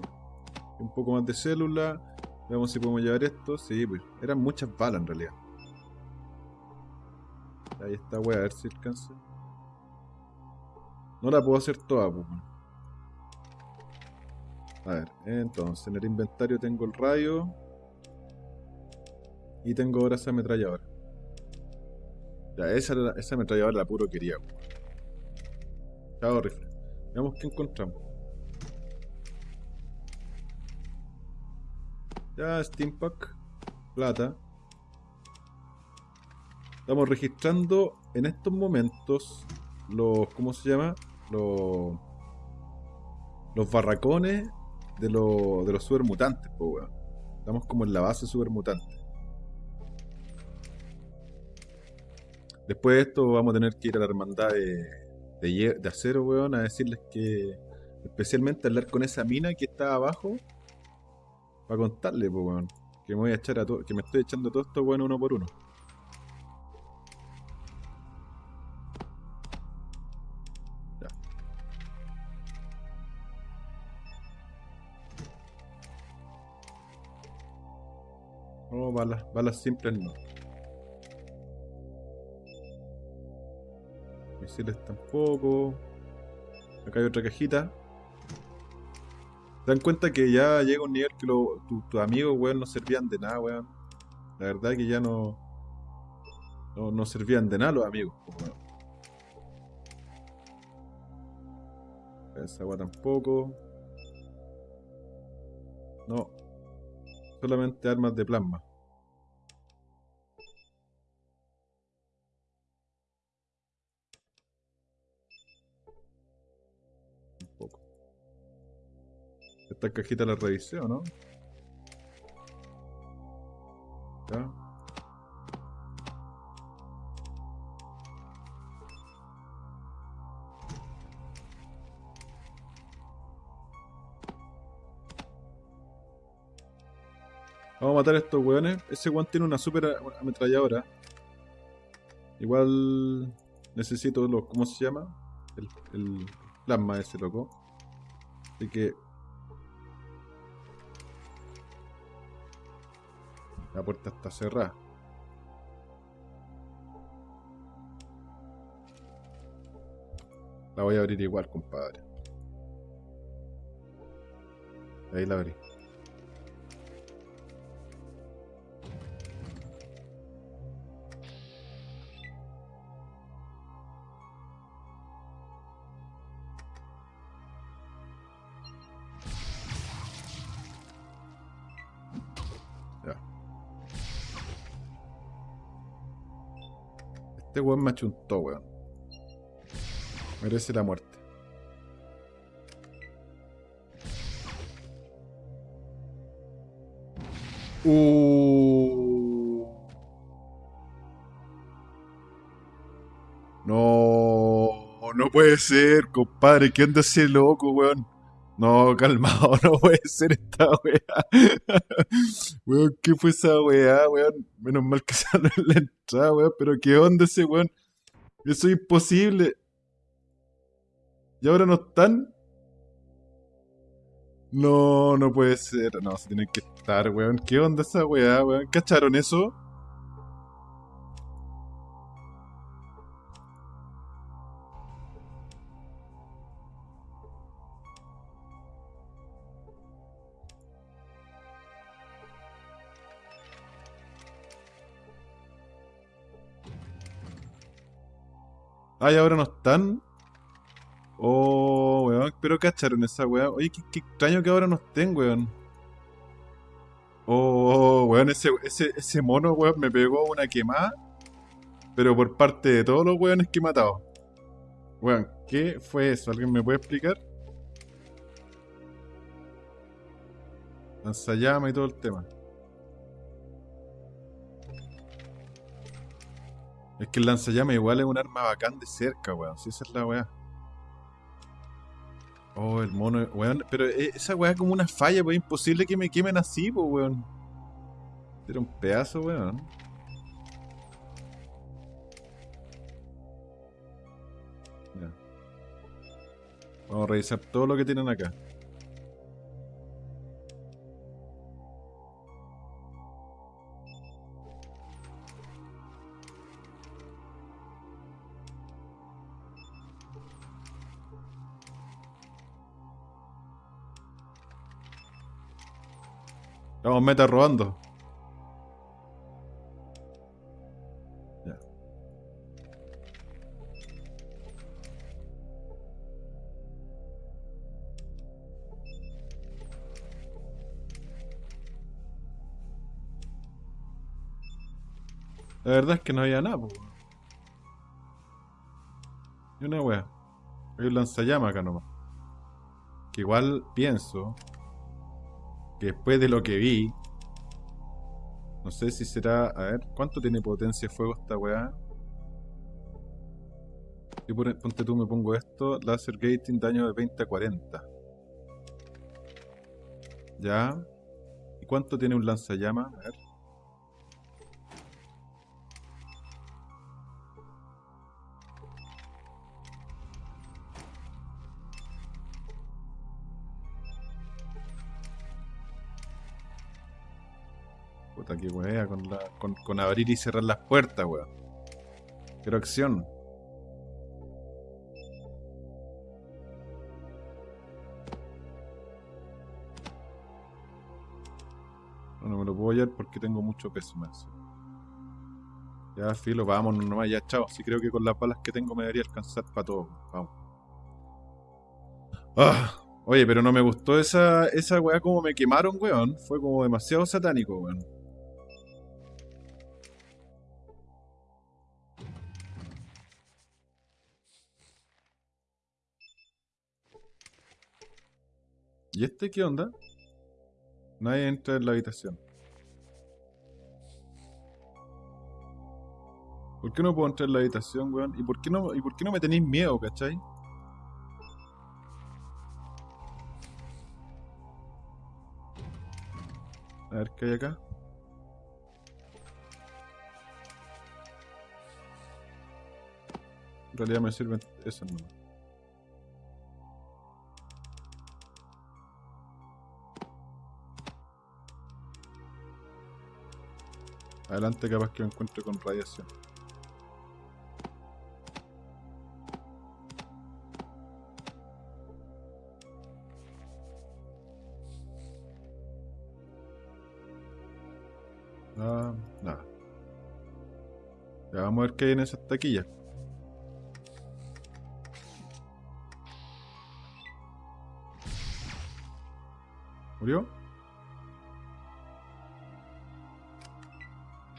Speaker 1: Un poco más de célula. Veamos si podemos llevar esto. Sí, pues. Eran muchas balas en realidad. Ahí está, wea, a ver si alcanza. No la puedo hacer toda, pues. A ver, entonces en el inventario tengo el rayo. Y tengo ahora esa ametralladora. Ya, esa, esa ametralladora la puro quería. Pues. Chao, rifle. Veamos qué encontramos. Ya, Steampack. Plata. Estamos registrando en estos momentos los. ¿Cómo se llama? Los. Los barracones de, los de los supermutantes, Estamos como en la base supermutante. Después de esto vamos a tener que ir a la hermandad de, de, de acero, weón, a decirles que especialmente hablar con esa mina que está abajo para contarle, pues, weón. Que me voy a echar a. Que me estoy echando todo esto, bueno, uno por uno. Ya. No, balas, balas simples no. Misiles tampoco. Acá hay otra cajita. ¿Se dan cuenta que ya llega un nivel que tus amigos, weón, no servían de nada, weón? La verdad que ya no, no, servían de nada los amigos, pues, Esa agua tampoco. No. Solamente armas de plasma. Esta cajita la revisé, ¿o no? Ya. Vamos a matar a estos weones. Ese weón tiene una super ametralladora. Igual necesito los. ¿Cómo se llama? El, el plasma ese loco. Así que La puerta está cerrada. La voy a abrir igual, compadre. Ahí la abrí. Weón me achuntó, weón. Merece la muerte. Uh. No, no puede ser, compadre. ¿Qué onda ese loco, weón? No, calmado, no puede ser esta weá. weón, ¿qué fue esa weá, weón? Menos mal que salió en la entrada, weón. Pero ¿qué onda ese weón? Eso es imposible. ¿Y ahora no están? No, no puede ser. No, se tienen que estar, weón. ¿Qué onda esa weá, weón? ¿Cacharon eso? Ay, ahora no están. Oh, weón, pero cacharon esa weá. Oye, qué, qué extraño que ahora no estén, weón. Oh, weón, ese, ese, ese mono, weón, me pegó una quemada. Pero por parte de todos los weones que he matado. Weón, ¿qué fue eso? ¿Alguien me puede explicar? Lanzallama y todo el tema. Es que el lanzallama igual es un arma bacán de cerca, weón. Si esa es la weá. Oh, el mono, weón. Pero eh, esa weá es como una falla, pues. Imposible que me quemen así, pues, weón. Era un pedazo, weón. Ya. Vamos a revisar todo lo que tienen acá. Estamos meta robando. La verdad es que no había nada, po. Y una wea. Hay un lanzallamas acá nomás. Que igual pienso después de lo que vi, no sé si será. A ver, ¿cuánto tiene potencia de fuego esta weá? Y por- ponte tú, me pongo esto: Laser Gating, daño de 20 a 40. Ya. ¿Y cuánto tiene un lanzallamas? A ver. Con, abrir y cerrar las puertas, weón. Quiero acción. No, no me lo puedo hallar porque tengo mucho peso más. Ya, filo, vámonos nomás, ya, chao. Sí creo que con las balas que tengo me debería alcanzar para todo. Vamos. Ah, oye, pero no me gustó esa, esa weá como me quemaron, weón. Fue como demasiado satánico, weón. ¿Y este qué onda? Nadie entra en la habitación. ¿Por qué no puedo entrar en la habitación, weón? ¿Y por qué no, y por qué no me tenéis miedo, cachai? A ver qué hay acá. En realidad me sirven esas nomás. Adelante capaz que me encuentre con radiación. Ah, nada. Ya vamos a ver qué hay en esas taquillas. ¿Murió?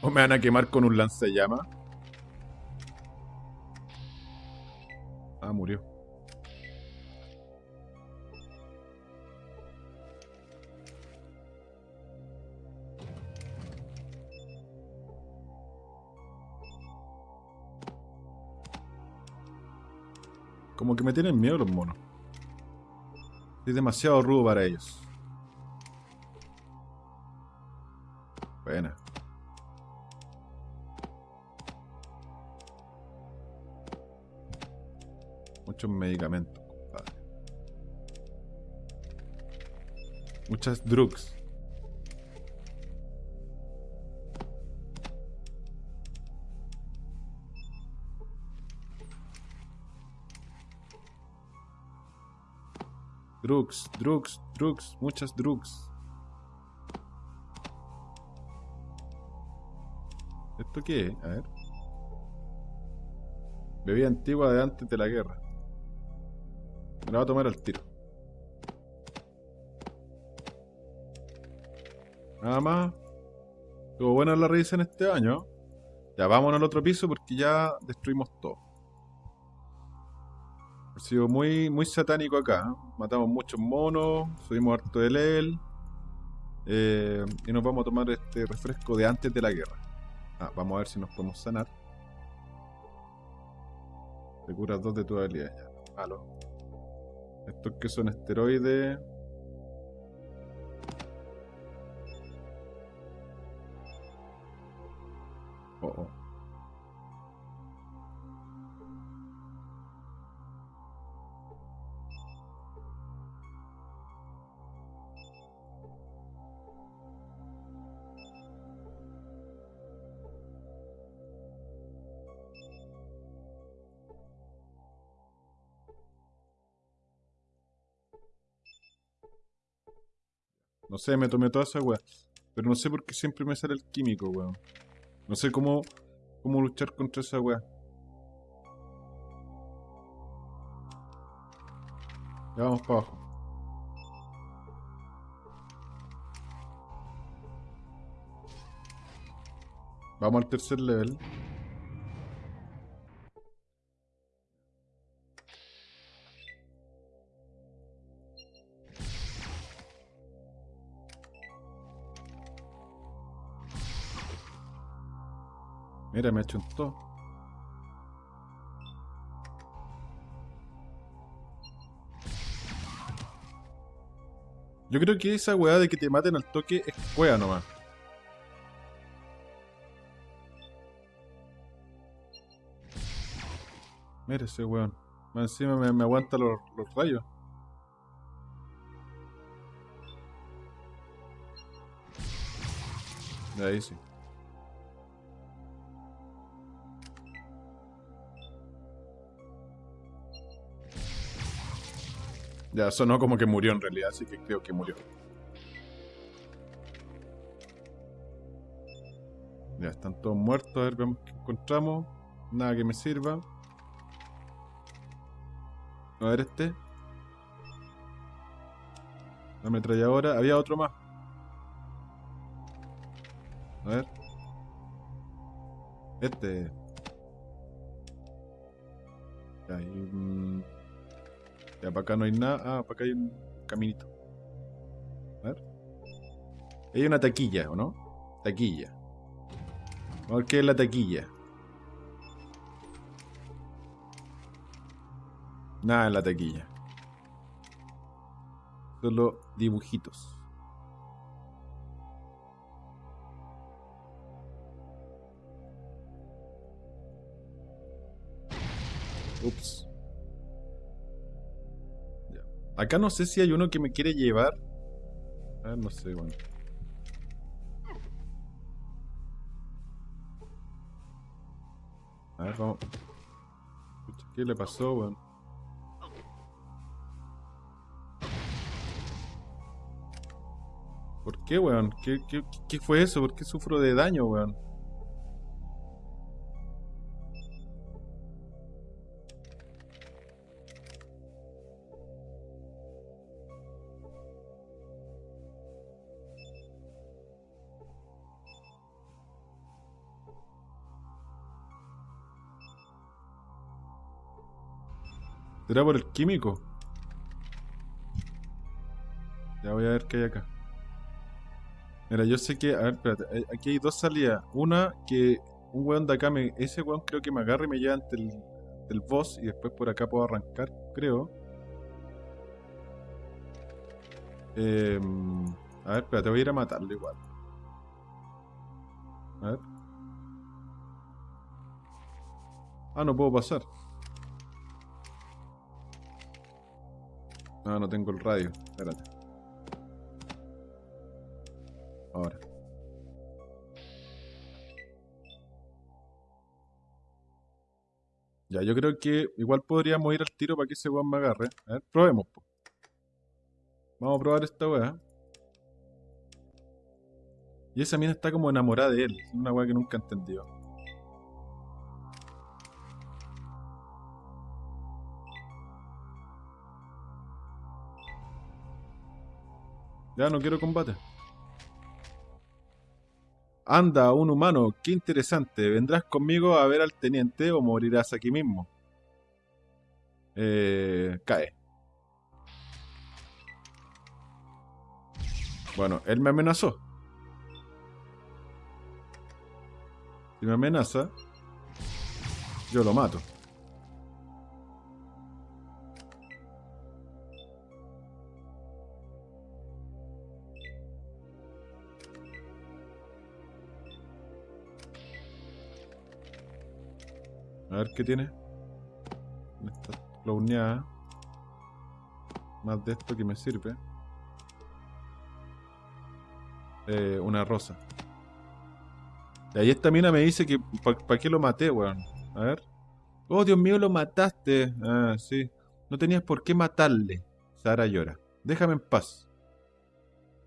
Speaker 1: ¿O me van a quemar con un lanzallamas? Ah, murió. Como que me tienen miedo los monos. Es demasiado rudo para ellos. Muchos medicamentos, compadre. Muchas drugs. Drugs, drugs, drugs, muchas drugs. ¿Esto qué es? A ver. Bebida antigua de antes de la guerra. Me la va a tomar al tiro. Nada más. Estuvo buena la revisión este año. Ya vámonos al otro piso porque ya destruimos todo. Ha sido muy, muy satánico acá. ¿eh? Matamos muchos monos, subimos harto de level. eh, y nos vamos a tomar este refresco de antes de la guerra. Ah, vamos a ver si nos podemos sanar. Te curas dos de tu habilidad. Ya, malo. Estos que son esteroides. No sé, me tomé toda esa weá. Pero no sé por qué siempre me sale el químico, weón. No sé cómo, cómo luchar contra esa weá. Ya vamos para abajo. Vamos al tercer level. Mira, me achuntó. Yo creo que esa weá de que te maten al toque es weá nomás. Mira ese weón. Encima me, me aguanta los, los rayos. Ahí sí. Ya sonó como que murió en realidad, así que creo que murió. Ya están todos muertos, a ver, vemos qué encontramos. Nada que me sirva. A ver este. La ametralladora. Había otro más. A ver. Este. Ya, y, mm, ya, para acá no hay nada. Ah, para acá hay un caminito. A ver. Hay una taquilla, ¿o no? Taquilla. A qué es la taquilla. Nada en la taquilla. Solo dibujitos. Ups. Acá no sé si hay uno que me quiere llevar. A ver, no sé, bueno. A ver, vamos. ¿Qué le pasó, weón? ¿Por qué, weón? ¿Qué, qué, qué fue eso? ¿Por qué sufro de daño, weón? ¿Será por el químico? Ya voy a ver qué hay acá. Mira, yo sé que. A ver, espérate. eh, Aquí hay dos salidas. Una que un weón de acá me. Ese weón creo que me agarra y me lleva ante el, el boss y después por acá puedo arrancar, creo. Eh, a ver, espérate, voy a ir a matarlo igual. A ver. Ah, no puedo pasar. No, no tengo el radio. Espérate. Ahora. Ya, yo creo que igual podríamos ir al tiro para que ese weón me agarre. A ver, probemos. po. Vamos a probar esta weá. Y esa mina está como enamorada de él. Una weá que nunca he entendido. Ya no quiero combate. Anda, un humano, qué interesante. ¿Vendrás conmigo a ver al teniente o morirás aquí mismo? Eh, cae. Bueno, él me amenazó. Si me amenaza, yo lo mato. A ver qué tiene. Esta clowneada. Más de esto que me sirve. Eh, una rosa. Y ahí esta mina me dice que ¿para qué lo maté, weón? A ver. Oh, Dios mío, lo mataste. Ah, sí. No tenías por qué matarle. Sara llora. Déjame en paz.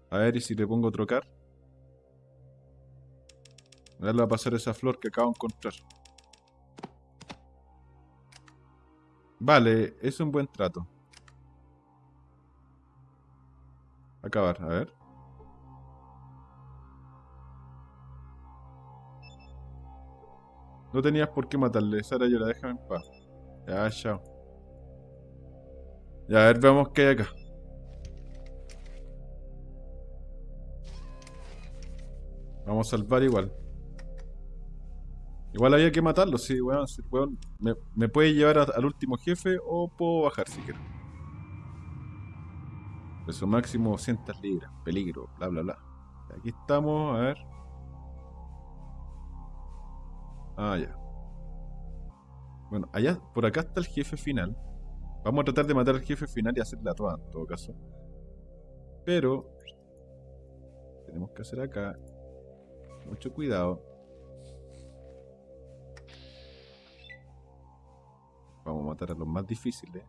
Speaker 1: A ver, ¿y si le pongo trocar? A ver, a pasar esa flor que acabo de encontrar. Vale, es un buen trato. Acabar, a ver. No tenías por qué matarle, Sara llora, déjame en paz. Ya, chao. Ya, a ver, veamos qué hay acá. Vamos a salvar igual. Igual había que matarlo, sí, weón. sí, weón. Me, me puede llevar al último jefe o puedo bajar si quiero. Peso máximo 200 libras. Peligro, bla, bla, bla. Aquí estamos, a ver. Ah, ya. Bueno, allá, por acá está el jefe final. Vamos a tratar de matar al jefe final y hacerla toda, en todo caso. Pero... Tenemos que hacer acá... Mucho cuidado. Vamos a matar a los más difíciles.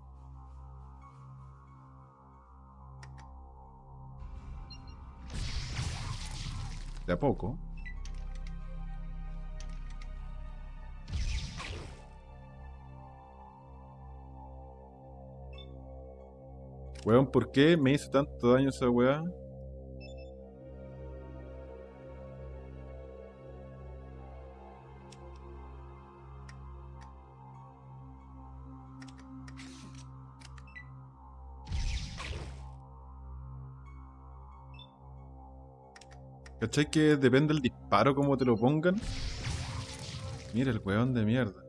Speaker 1: De a poco. Weón, ¿por qué me hizo tanto daño esa weá? ¿Cachai que depende del disparo como te lo pongan? Mira el weón de mierda.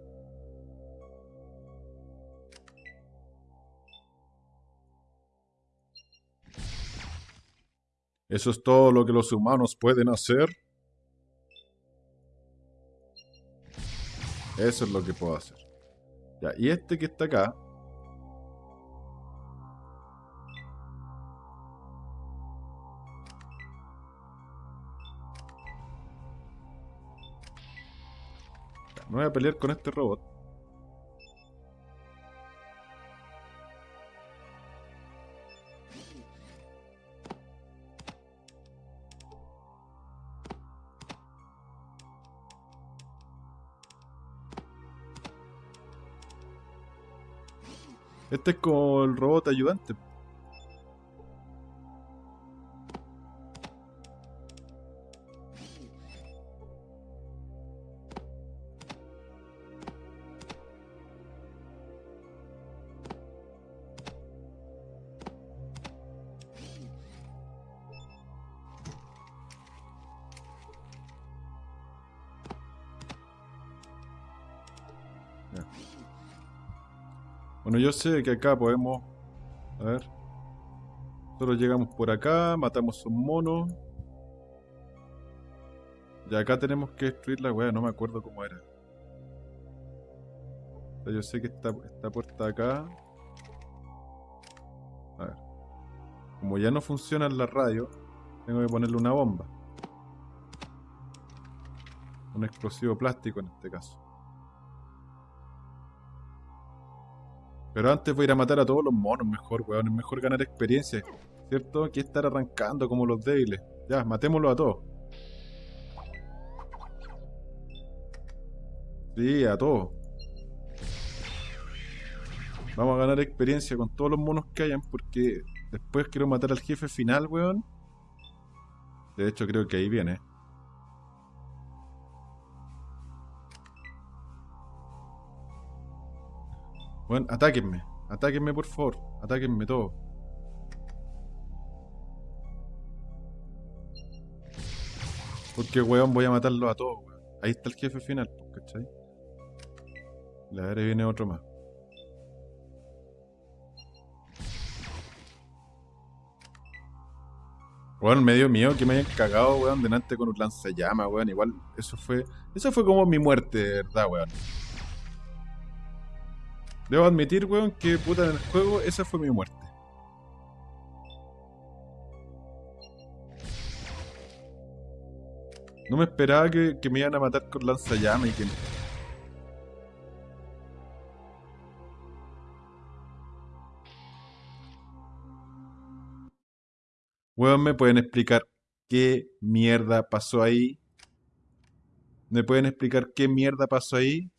Speaker 1: ¿Eso es todo lo que los humanos pueden hacer? Eso es lo que puedo hacer. Ya, y este que está acá. No voy a pelear con este robot. Este es como el robot ayudante. Yo sé que acá podemos... A ver. Nosotros llegamos por acá, matamos un mono. Y acá tenemos que destruir la weá, no me acuerdo cómo era. yo sé que esta, esta puerta acá... A ver. Como ya no funciona la radio, tengo que ponerle una bomba. Un explosivo plástico en este caso. Pero antes voy a ir a matar a todos los monos mejor, weón. Es mejor ganar experiencia. ¿Cierto? Que estar arrancando como los débiles. Ya, matémoslo a todos. Sí, a todos. Vamos a ganar experiencia con todos los monos que hayan porque después quiero matar al jefe final, weón. De hecho, creo que ahí viene. Bueno, atáquenme. Atáquenme, por favor. Atáquenme todo. Porque, weón, voy a matarlo a todos, weón. Ahí está el jefe final, ¿cachai? La ver, viene otro más. Weón, me dio miedo que me hayan cagado, weón, delante con un lanzallamas, weón. Igual, eso fue... Eso fue como mi muerte, ¿verdad, weón? Debo admitir, weón, que puta en el juego esa fue mi muerte. No me esperaba que, me iban a matar con lanzallamas y que... Weón, ¿me pueden explicar qué mierda pasó ahí? ¿Me pueden explicar qué mierda pasó ahí?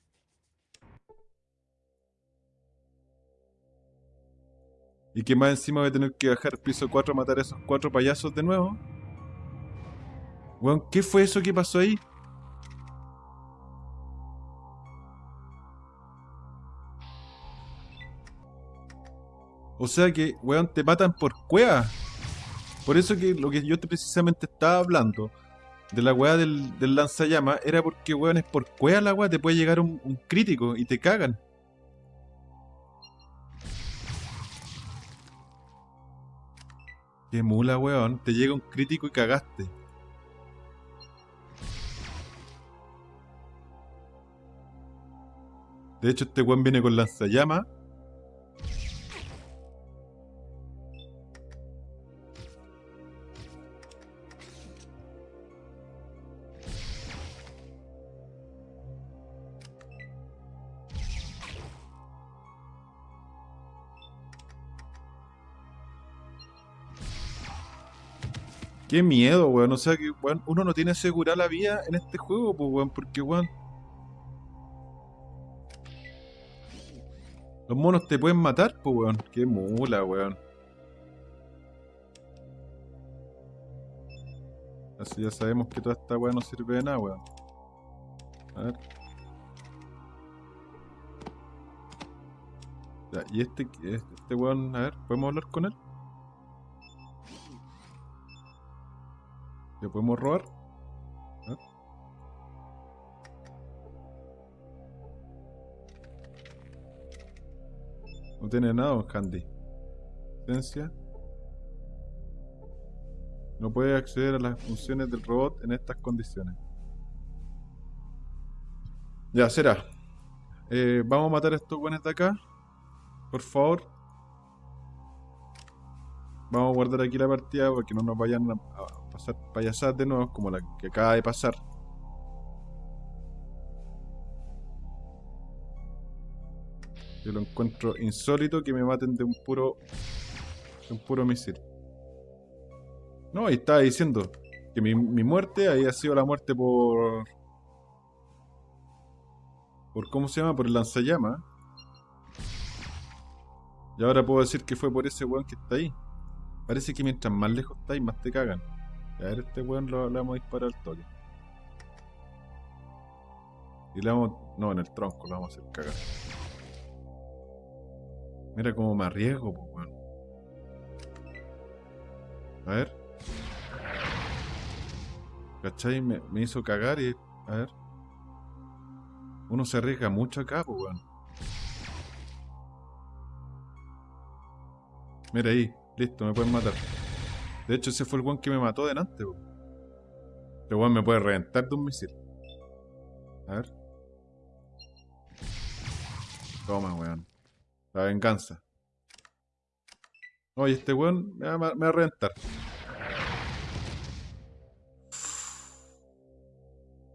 Speaker 1: Y que más encima voy a tener que bajar piso 4 a matar a esos cuatro payasos de nuevo. Weón, ¿qué fue eso que pasó ahí? O sea que, weón, te matan por cueva. Por eso que lo que yo precisamente estaba hablando de la weá del, del lanzallama era porque, weón, es por cueva la weá, te puede llegar un crítico y te cagan. Qué mula, weón. Te llega un crítico y cagaste. De hecho, este weón viene con lanzallamas Qué miedo, weón. O sea que, weón, uno no tiene asegurada la vida en este juego, pues, weón, porque, weón. Los monos te pueden matar, pues, weón. Qué mula, weón. Así ya sabemos que toda esta weón no sirve de nada, weón. A ver. Ya, y este, este weón, a ver, ¿podemos hablar con él? ¿Le podemos robar? No tiene nada, Candy. Licencia. No puede acceder a las funciones del robot en estas condiciones. Ya, será. eh, vamos a matar a estos buenos de acá. Por favor. Vamos a guardar aquí la partida porque no nos vayan a pasar payasadas de nuevo como la que acaba de pasar. Yo lo encuentro insólito que me maten de un puro. de un puro misil. No, y estaba diciendo que mi, mi muerte había sido la muerte por. por ¿cómo se llama? por el lanzallama. Y ahora puedo decir que fue por ese weón que está ahí. Parece que mientras más lejos estáis, más te cagan. A ver, este weón lo, le vamos a disparar al toque. Y le vamos. No, en el tronco lo vamos a hacer cagar. Mira cómo me arriesgo, pues, weón. A ver. ¿Cachai? Me, me, hizo cagar y. A ver. Uno se arriesga mucho acá, pues, weón. Mira ahí. Listo, me pueden matar. De hecho, ese fue el weón que me mató delante. Este weón me puede reventar de un misil. A ver. Toma, weón. La venganza. Oye, este weón me va, a reventar.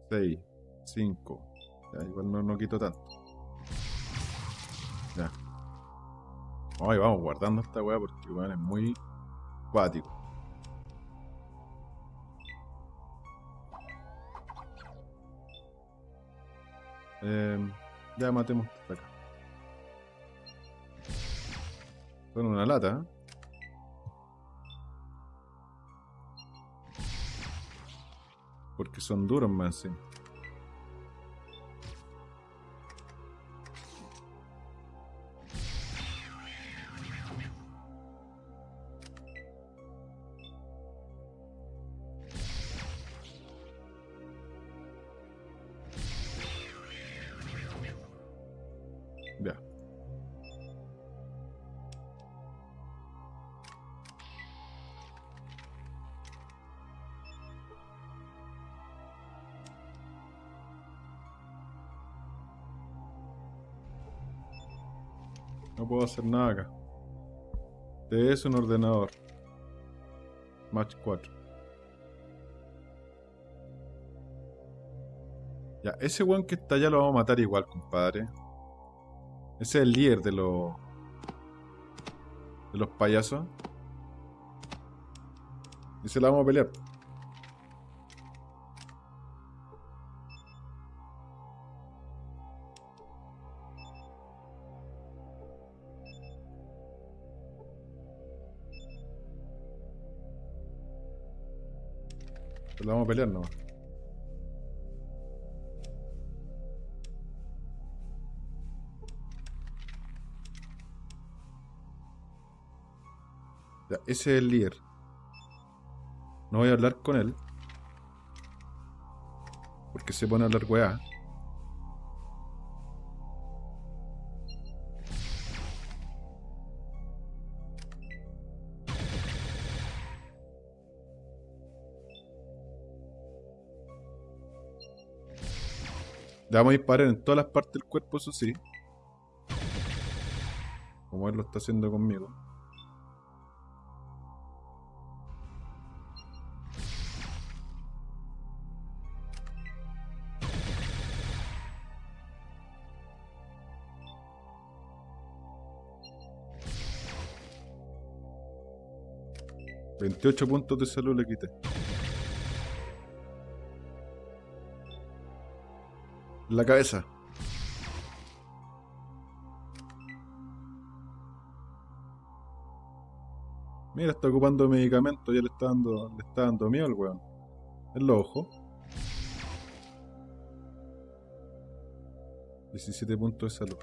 Speaker 1: 6, 5. Ya, igual no, no quito tanto. Ya. Ay, vamos guardando esta weá porque weón es muy cuático. Eh, ya matemos hasta acá. Son una lata, ¿eh? Porque son duros más, sí. No puedo hacer nada acá. Es un ordenador. Match 4. Ya, ese weón que está allá lo vamos a matar igual, compadre. Ese es el líder de los... De los payasos. Y se la vamos a pelear. Vamos a pelear nomás. Ya, ese es el líder. No voy a hablar con él. Porque se pone a hablar weá. A disparar en todas las partes del cuerpo, eso sí. Como él lo está haciendo conmigo. Veintiocho puntos de salud le quité. La cabeza. Mira, está ocupando medicamentos, ya le está dando, le está dando miedo al weón. En los ojos. 17 puntos de salud.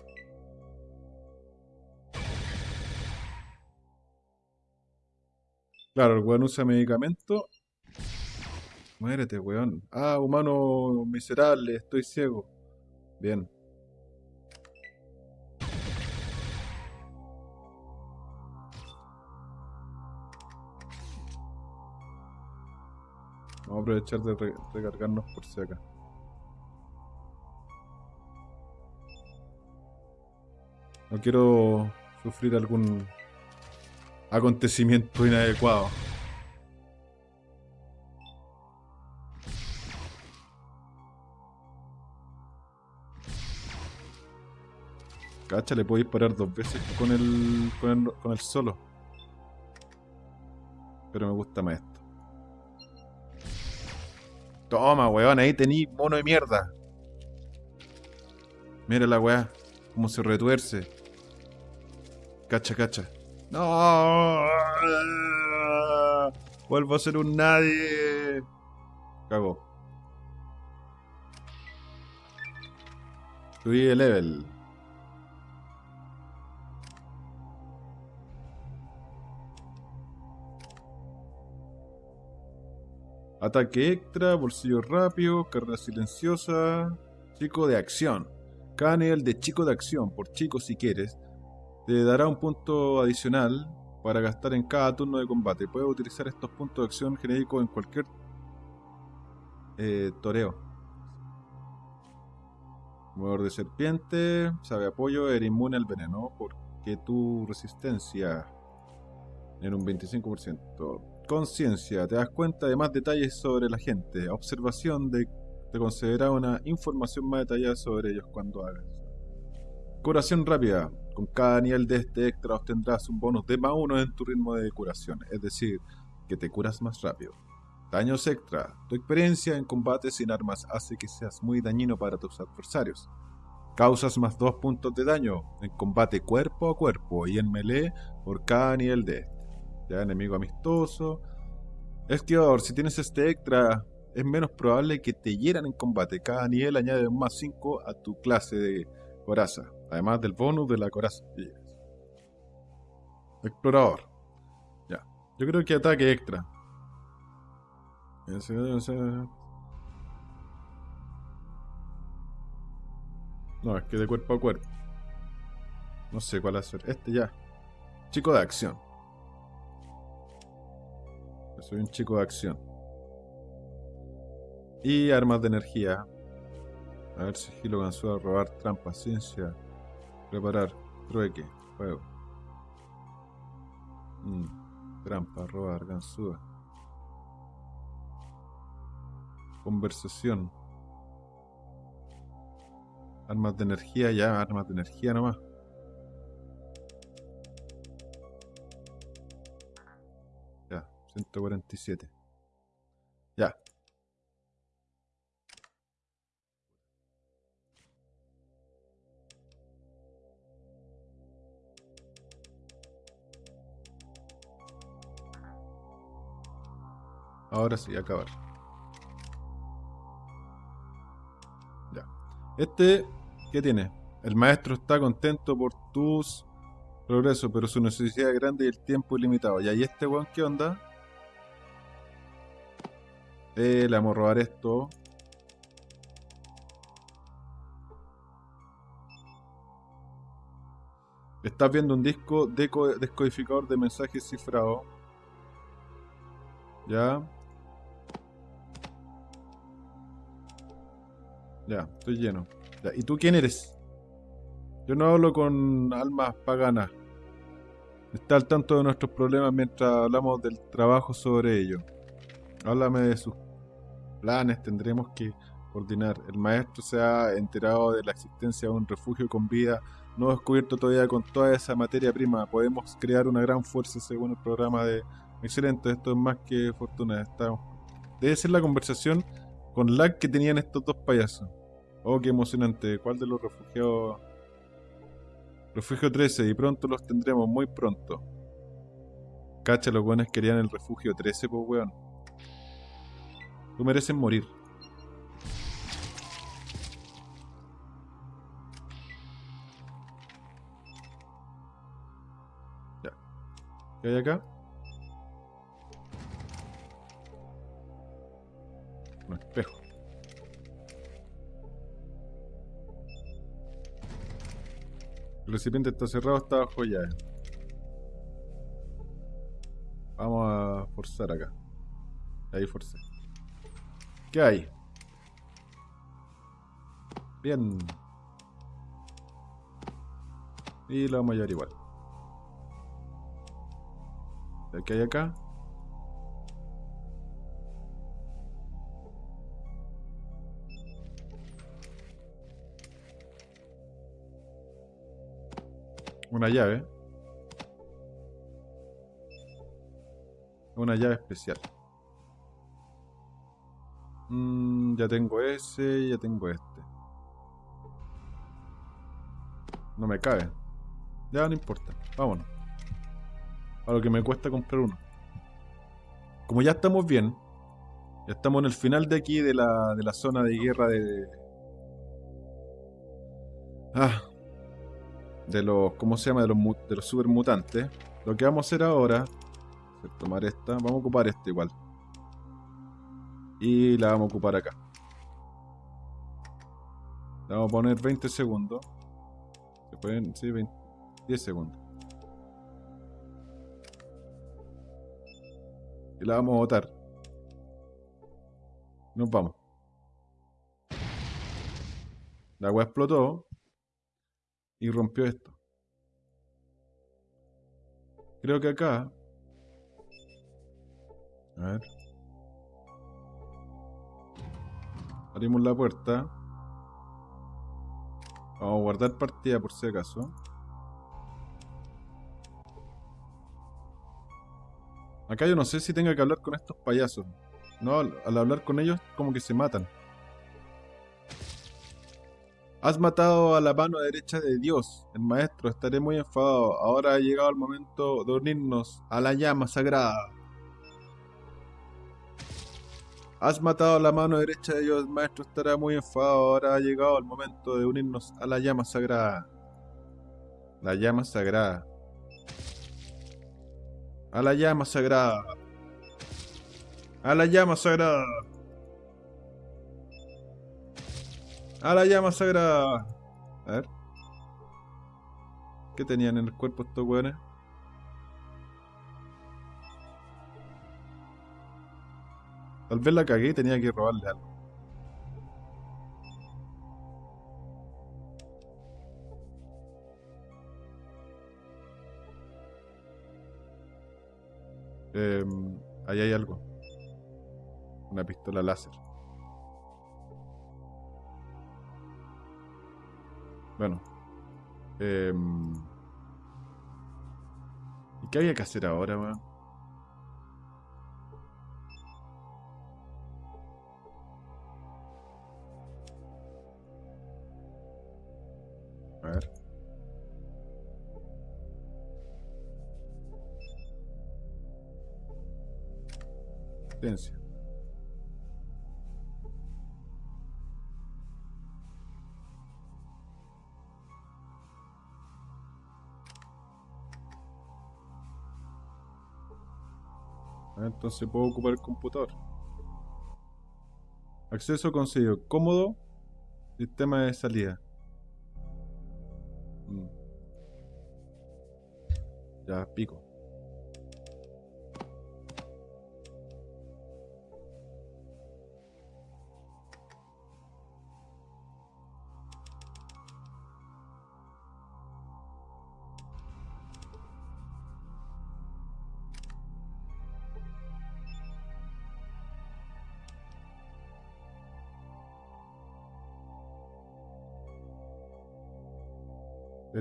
Speaker 1: Claro, el weón usa medicamento. Muérete, weón. Ah, humano miserable, estoy ciego. Vamos a aprovechar de re recargarnos por si acá. No quiero sufrir algún acontecimiento inadecuado. Cacha, le puedo disparar dos veces con el, con el, con el solo. Pero me gusta más esto. Toma, weón, ahí tení mono de mierda. Mira la weá, cómo se retuerce. Cacha, cacha. No. Vuelvo a ser un nadie. Cago. Subí el level. Ataque extra, bolsillo rápido, carrera silenciosa, chico de acción. Cada nivel de chico de acción, por chico si quieres, te dará un punto adicional para gastar en cada turno de combate. Puedes utilizar estos puntos de acción genéricos en cualquier eh, toreo. Mover de serpiente, sabe apoyo, eres inmune al veneno porque tu resistencia en un 25%. Conciencia, te das cuenta de más detalles sobre la gente. Observación de te concederá una información más detallada sobre ellos cuando hagas. Curación rápida. Con cada nivel de este extra obtendrás un bonus de más uno en tu ritmo de curación, es decir, que te curas más rápido. Daños extra. Tu experiencia en combate sin armas hace que seas muy dañino para tus adversarios. Causas más dos puntos de daño en combate cuerpo a cuerpo y en melee por cada nivel de este. Ya, enemigo amistoso. Esquivador, si tienes este extra, es menos probable que te hieran en combate. Cada nivel añade un más 5 a tu clase de coraza, además del bonus de la coraza. Explorador. Ya. Yo creo que ataque extra. No, es que de cuerpo a cuerpo. No sé cuál hacer. Este ya. Chico de acción. Soy un chico de acción. Y armas de energía. A ver, sigilo, a robar, trampa, ciencia, preparar, trueque, juego. Mm, trampa, robar, ganzúa. Conversación. Armas de energía, ya, armas de energía nomás. 147. Ya. Ahora sí, acabar. Ya. Este, ¿qué tiene? El maestro está contento por tus progresos, pero su necesidad es grande y el tiempo ilimitado. Ya, ¿y este weón qué onda? Eh, le vamos a robar esto. Estás viendo un disco descodificador de mensajes cifrado. Ya. Ya, estoy lleno. ¿Y tú quién eres? Yo no hablo con almas paganas. Está al tanto de nuestros problemas mientras hablamos del trabajo sobre ello. Háblame de sus planes tendremos que coordinar. El maestro se ha enterado de la existencia de un refugio con vida no descubierto todavía con toda esa materia prima. Podemos crear una gran fuerza según el programa de... Excelente, esto es más que fortuna. Debe ser la conversación con lag que tenían estos dos payasos. Oh, qué emocionante. ¿Cuál de los refugiados? Refugio 13 y pronto los tendremos, muy pronto. Cacha, los buenos querían el refugio 13, pues weón. Tú mereces morir. Ya. ¿Qué hay acá? Un espejo. El recipiente está cerrado, está abajo ya. Vamos a forzar acá. Ahí forcé. ¿Qué hay? Bien. Y lo vamos a llevar igual. ¿Qué hay acá? Una llave. Una llave especial. Mm, ya tengo ese, ya tengo este. No me cabe. Ya no importa. Vámonos. A lo que me cuesta comprar uno. Como ya estamos bien. Ya estamos en el final de aquí de la, de la zona de guerra de... Ah, de los, ¿cómo se llama? De los, de los super mutantes. Lo que vamos a hacer ahora tomar esta. Vamos a ocupar esta igual. Y la vamos a ocupar acá. La vamos a poner 20 segundos. ¿Se pueden? Sí, 20, 10 segundos. Y la vamos a botar. Nos vamos. La agua explotó y rompió esto. Creo que acá... A ver. Abrimos la puerta. Vamos a guardar partida por si acaso. Acá yo no sé si tenga que hablar con estos payasos. No, al hablar con ellos como que se matan. Has matado a la mano derecha de Dios, el maestro, estaré muy enfadado. Ahora ha llegado el momento de unirnos a la llama sagrada. Has matado la mano derecha de Dios, el maestro estará muy enfadado. Ahora ha llegado el momento de unirnos a la llama sagrada. La llama sagrada. A la llama sagrada. A la llama sagrada. A la llama sagrada. A ver. ¿Qué tenían en el cuerpo estos weones? Tal vez la cagué y tenía que robarle algo. Eh, ahí hay algo. Una pistola láser. Bueno. Eh, ¿Y qué había que hacer ahora, weón? A. Entonces puedo ocupar el computador. Acceso conseguido. Cómodo. Sistema de salida. Ya, pico.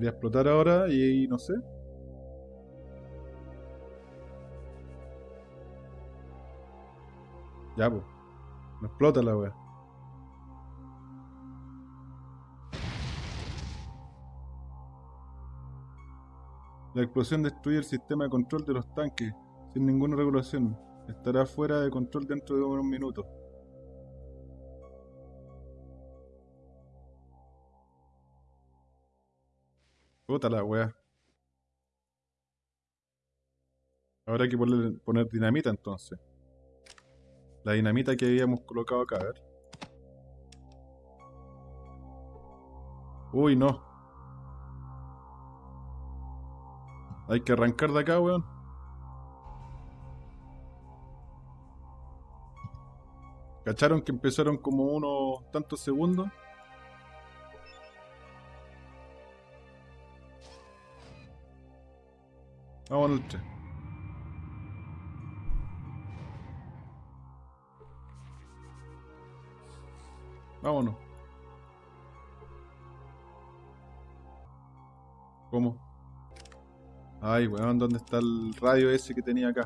Speaker 1: Explotar ahora y, no sé. Ya, pues. No explota la wea. La explosión destruye el sistema de control de los tanques sin ninguna regulación. Estará fuera de control dentro de unos minutos. Puta la weá. Ahora hay que poner, poner dinamita entonces. La dinamita que habíamos colocado acá, a ver. Uy, no. Hay que arrancar de acá, weón. ¿Cacharon que empezaron como unos tantos segundos? Vámonos al 3. Vámonos. ¿Cómo? Ay, weón, ¿dónde está el radio ese que tenía acá?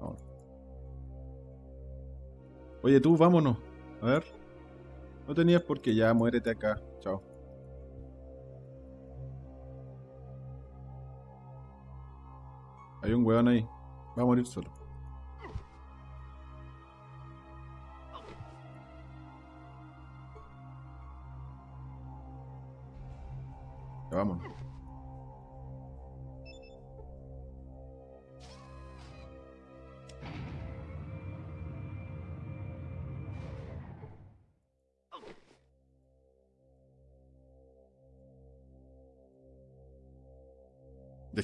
Speaker 1: Vámonos. Oye, tú, vámonos. A ver. No tenías por qué, ya muérete acá. Hay un weón ahí. Va a morir solo. Ya vámonos.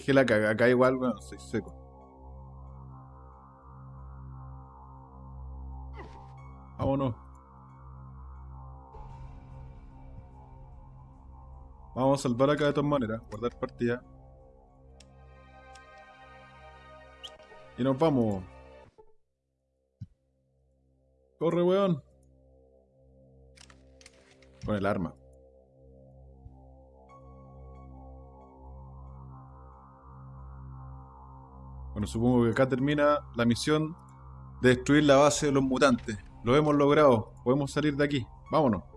Speaker 1: Dejé la caga acá igual, bueno, soy seco. Vámonos. Vamos a salvar acá de todas maneras. Guardar partida. Y nos vamos. Corre, weón. Con el arma. Bueno, supongo que acá termina la misión de destruir la base de los mutantes. Lo hemos logrado. Podemos salir de aquí. Vámonos.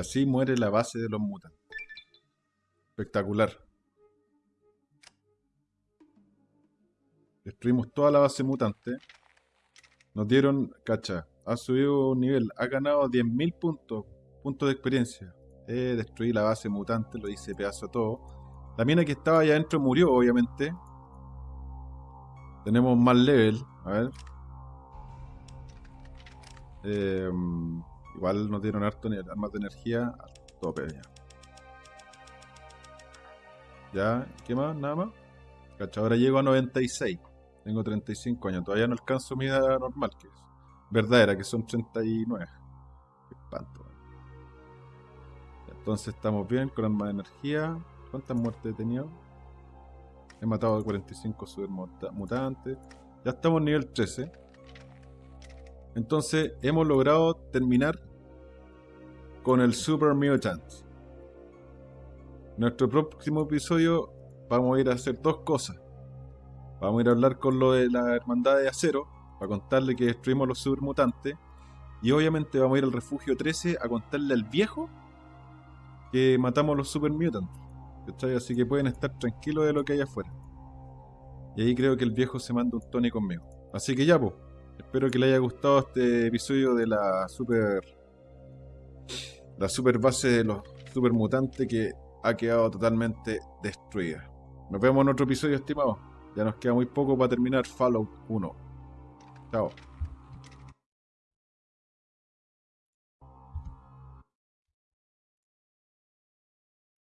Speaker 1: Así muere la base de los mutantes. Espectacular. Destruimos toda la base mutante. Nos dieron, cacha, ha subido un nivel, ha ganado 10.000 puntos, puntos de experiencia. Eh, destruí la base mutante, lo hice pedazo todo. La mina que estaba allá adentro murió, obviamente. Tenemos más level, a ver. Eh, Igual nos dieron harto armas de energía a tope ya. Ya, ¿qué más? Nada más. Ahora llego a 96. Tengo 35 años. Todavía no alcanzo mi edad normal, que es verdadera, que son 39. Qué espanto. Entonces estamos bien con armas de energía. ¿Cuántas muertes he tenido? He matado a 45 super mutantes. Ya estamos en nivel 13. Entonces hemos logrado terminar con el Super Mutant. Nuestro próximo episodio vamos a ir a hacer dos cosas. Vamos a ir a hablar con lo de la Hermandad de Acero, para contarle que destruimos los Super Mutantes. Y obviamente vamos a ir al Refugio 13 a contarle al viejo que matamos los Super Mutants. Así que pueden estar tranquilos de lo que hay afuera. Y ahí creo que el viejo se manda un Tony conmigo. Así que ya, pues. Espero que le haya gustado este episodio de la super. La super base de los super mutantes que ha quedado totalmente destruida. Nos vemos en otro episodio, estimado. Ya nos queda muy poco para terminar Fallout 1. Chao.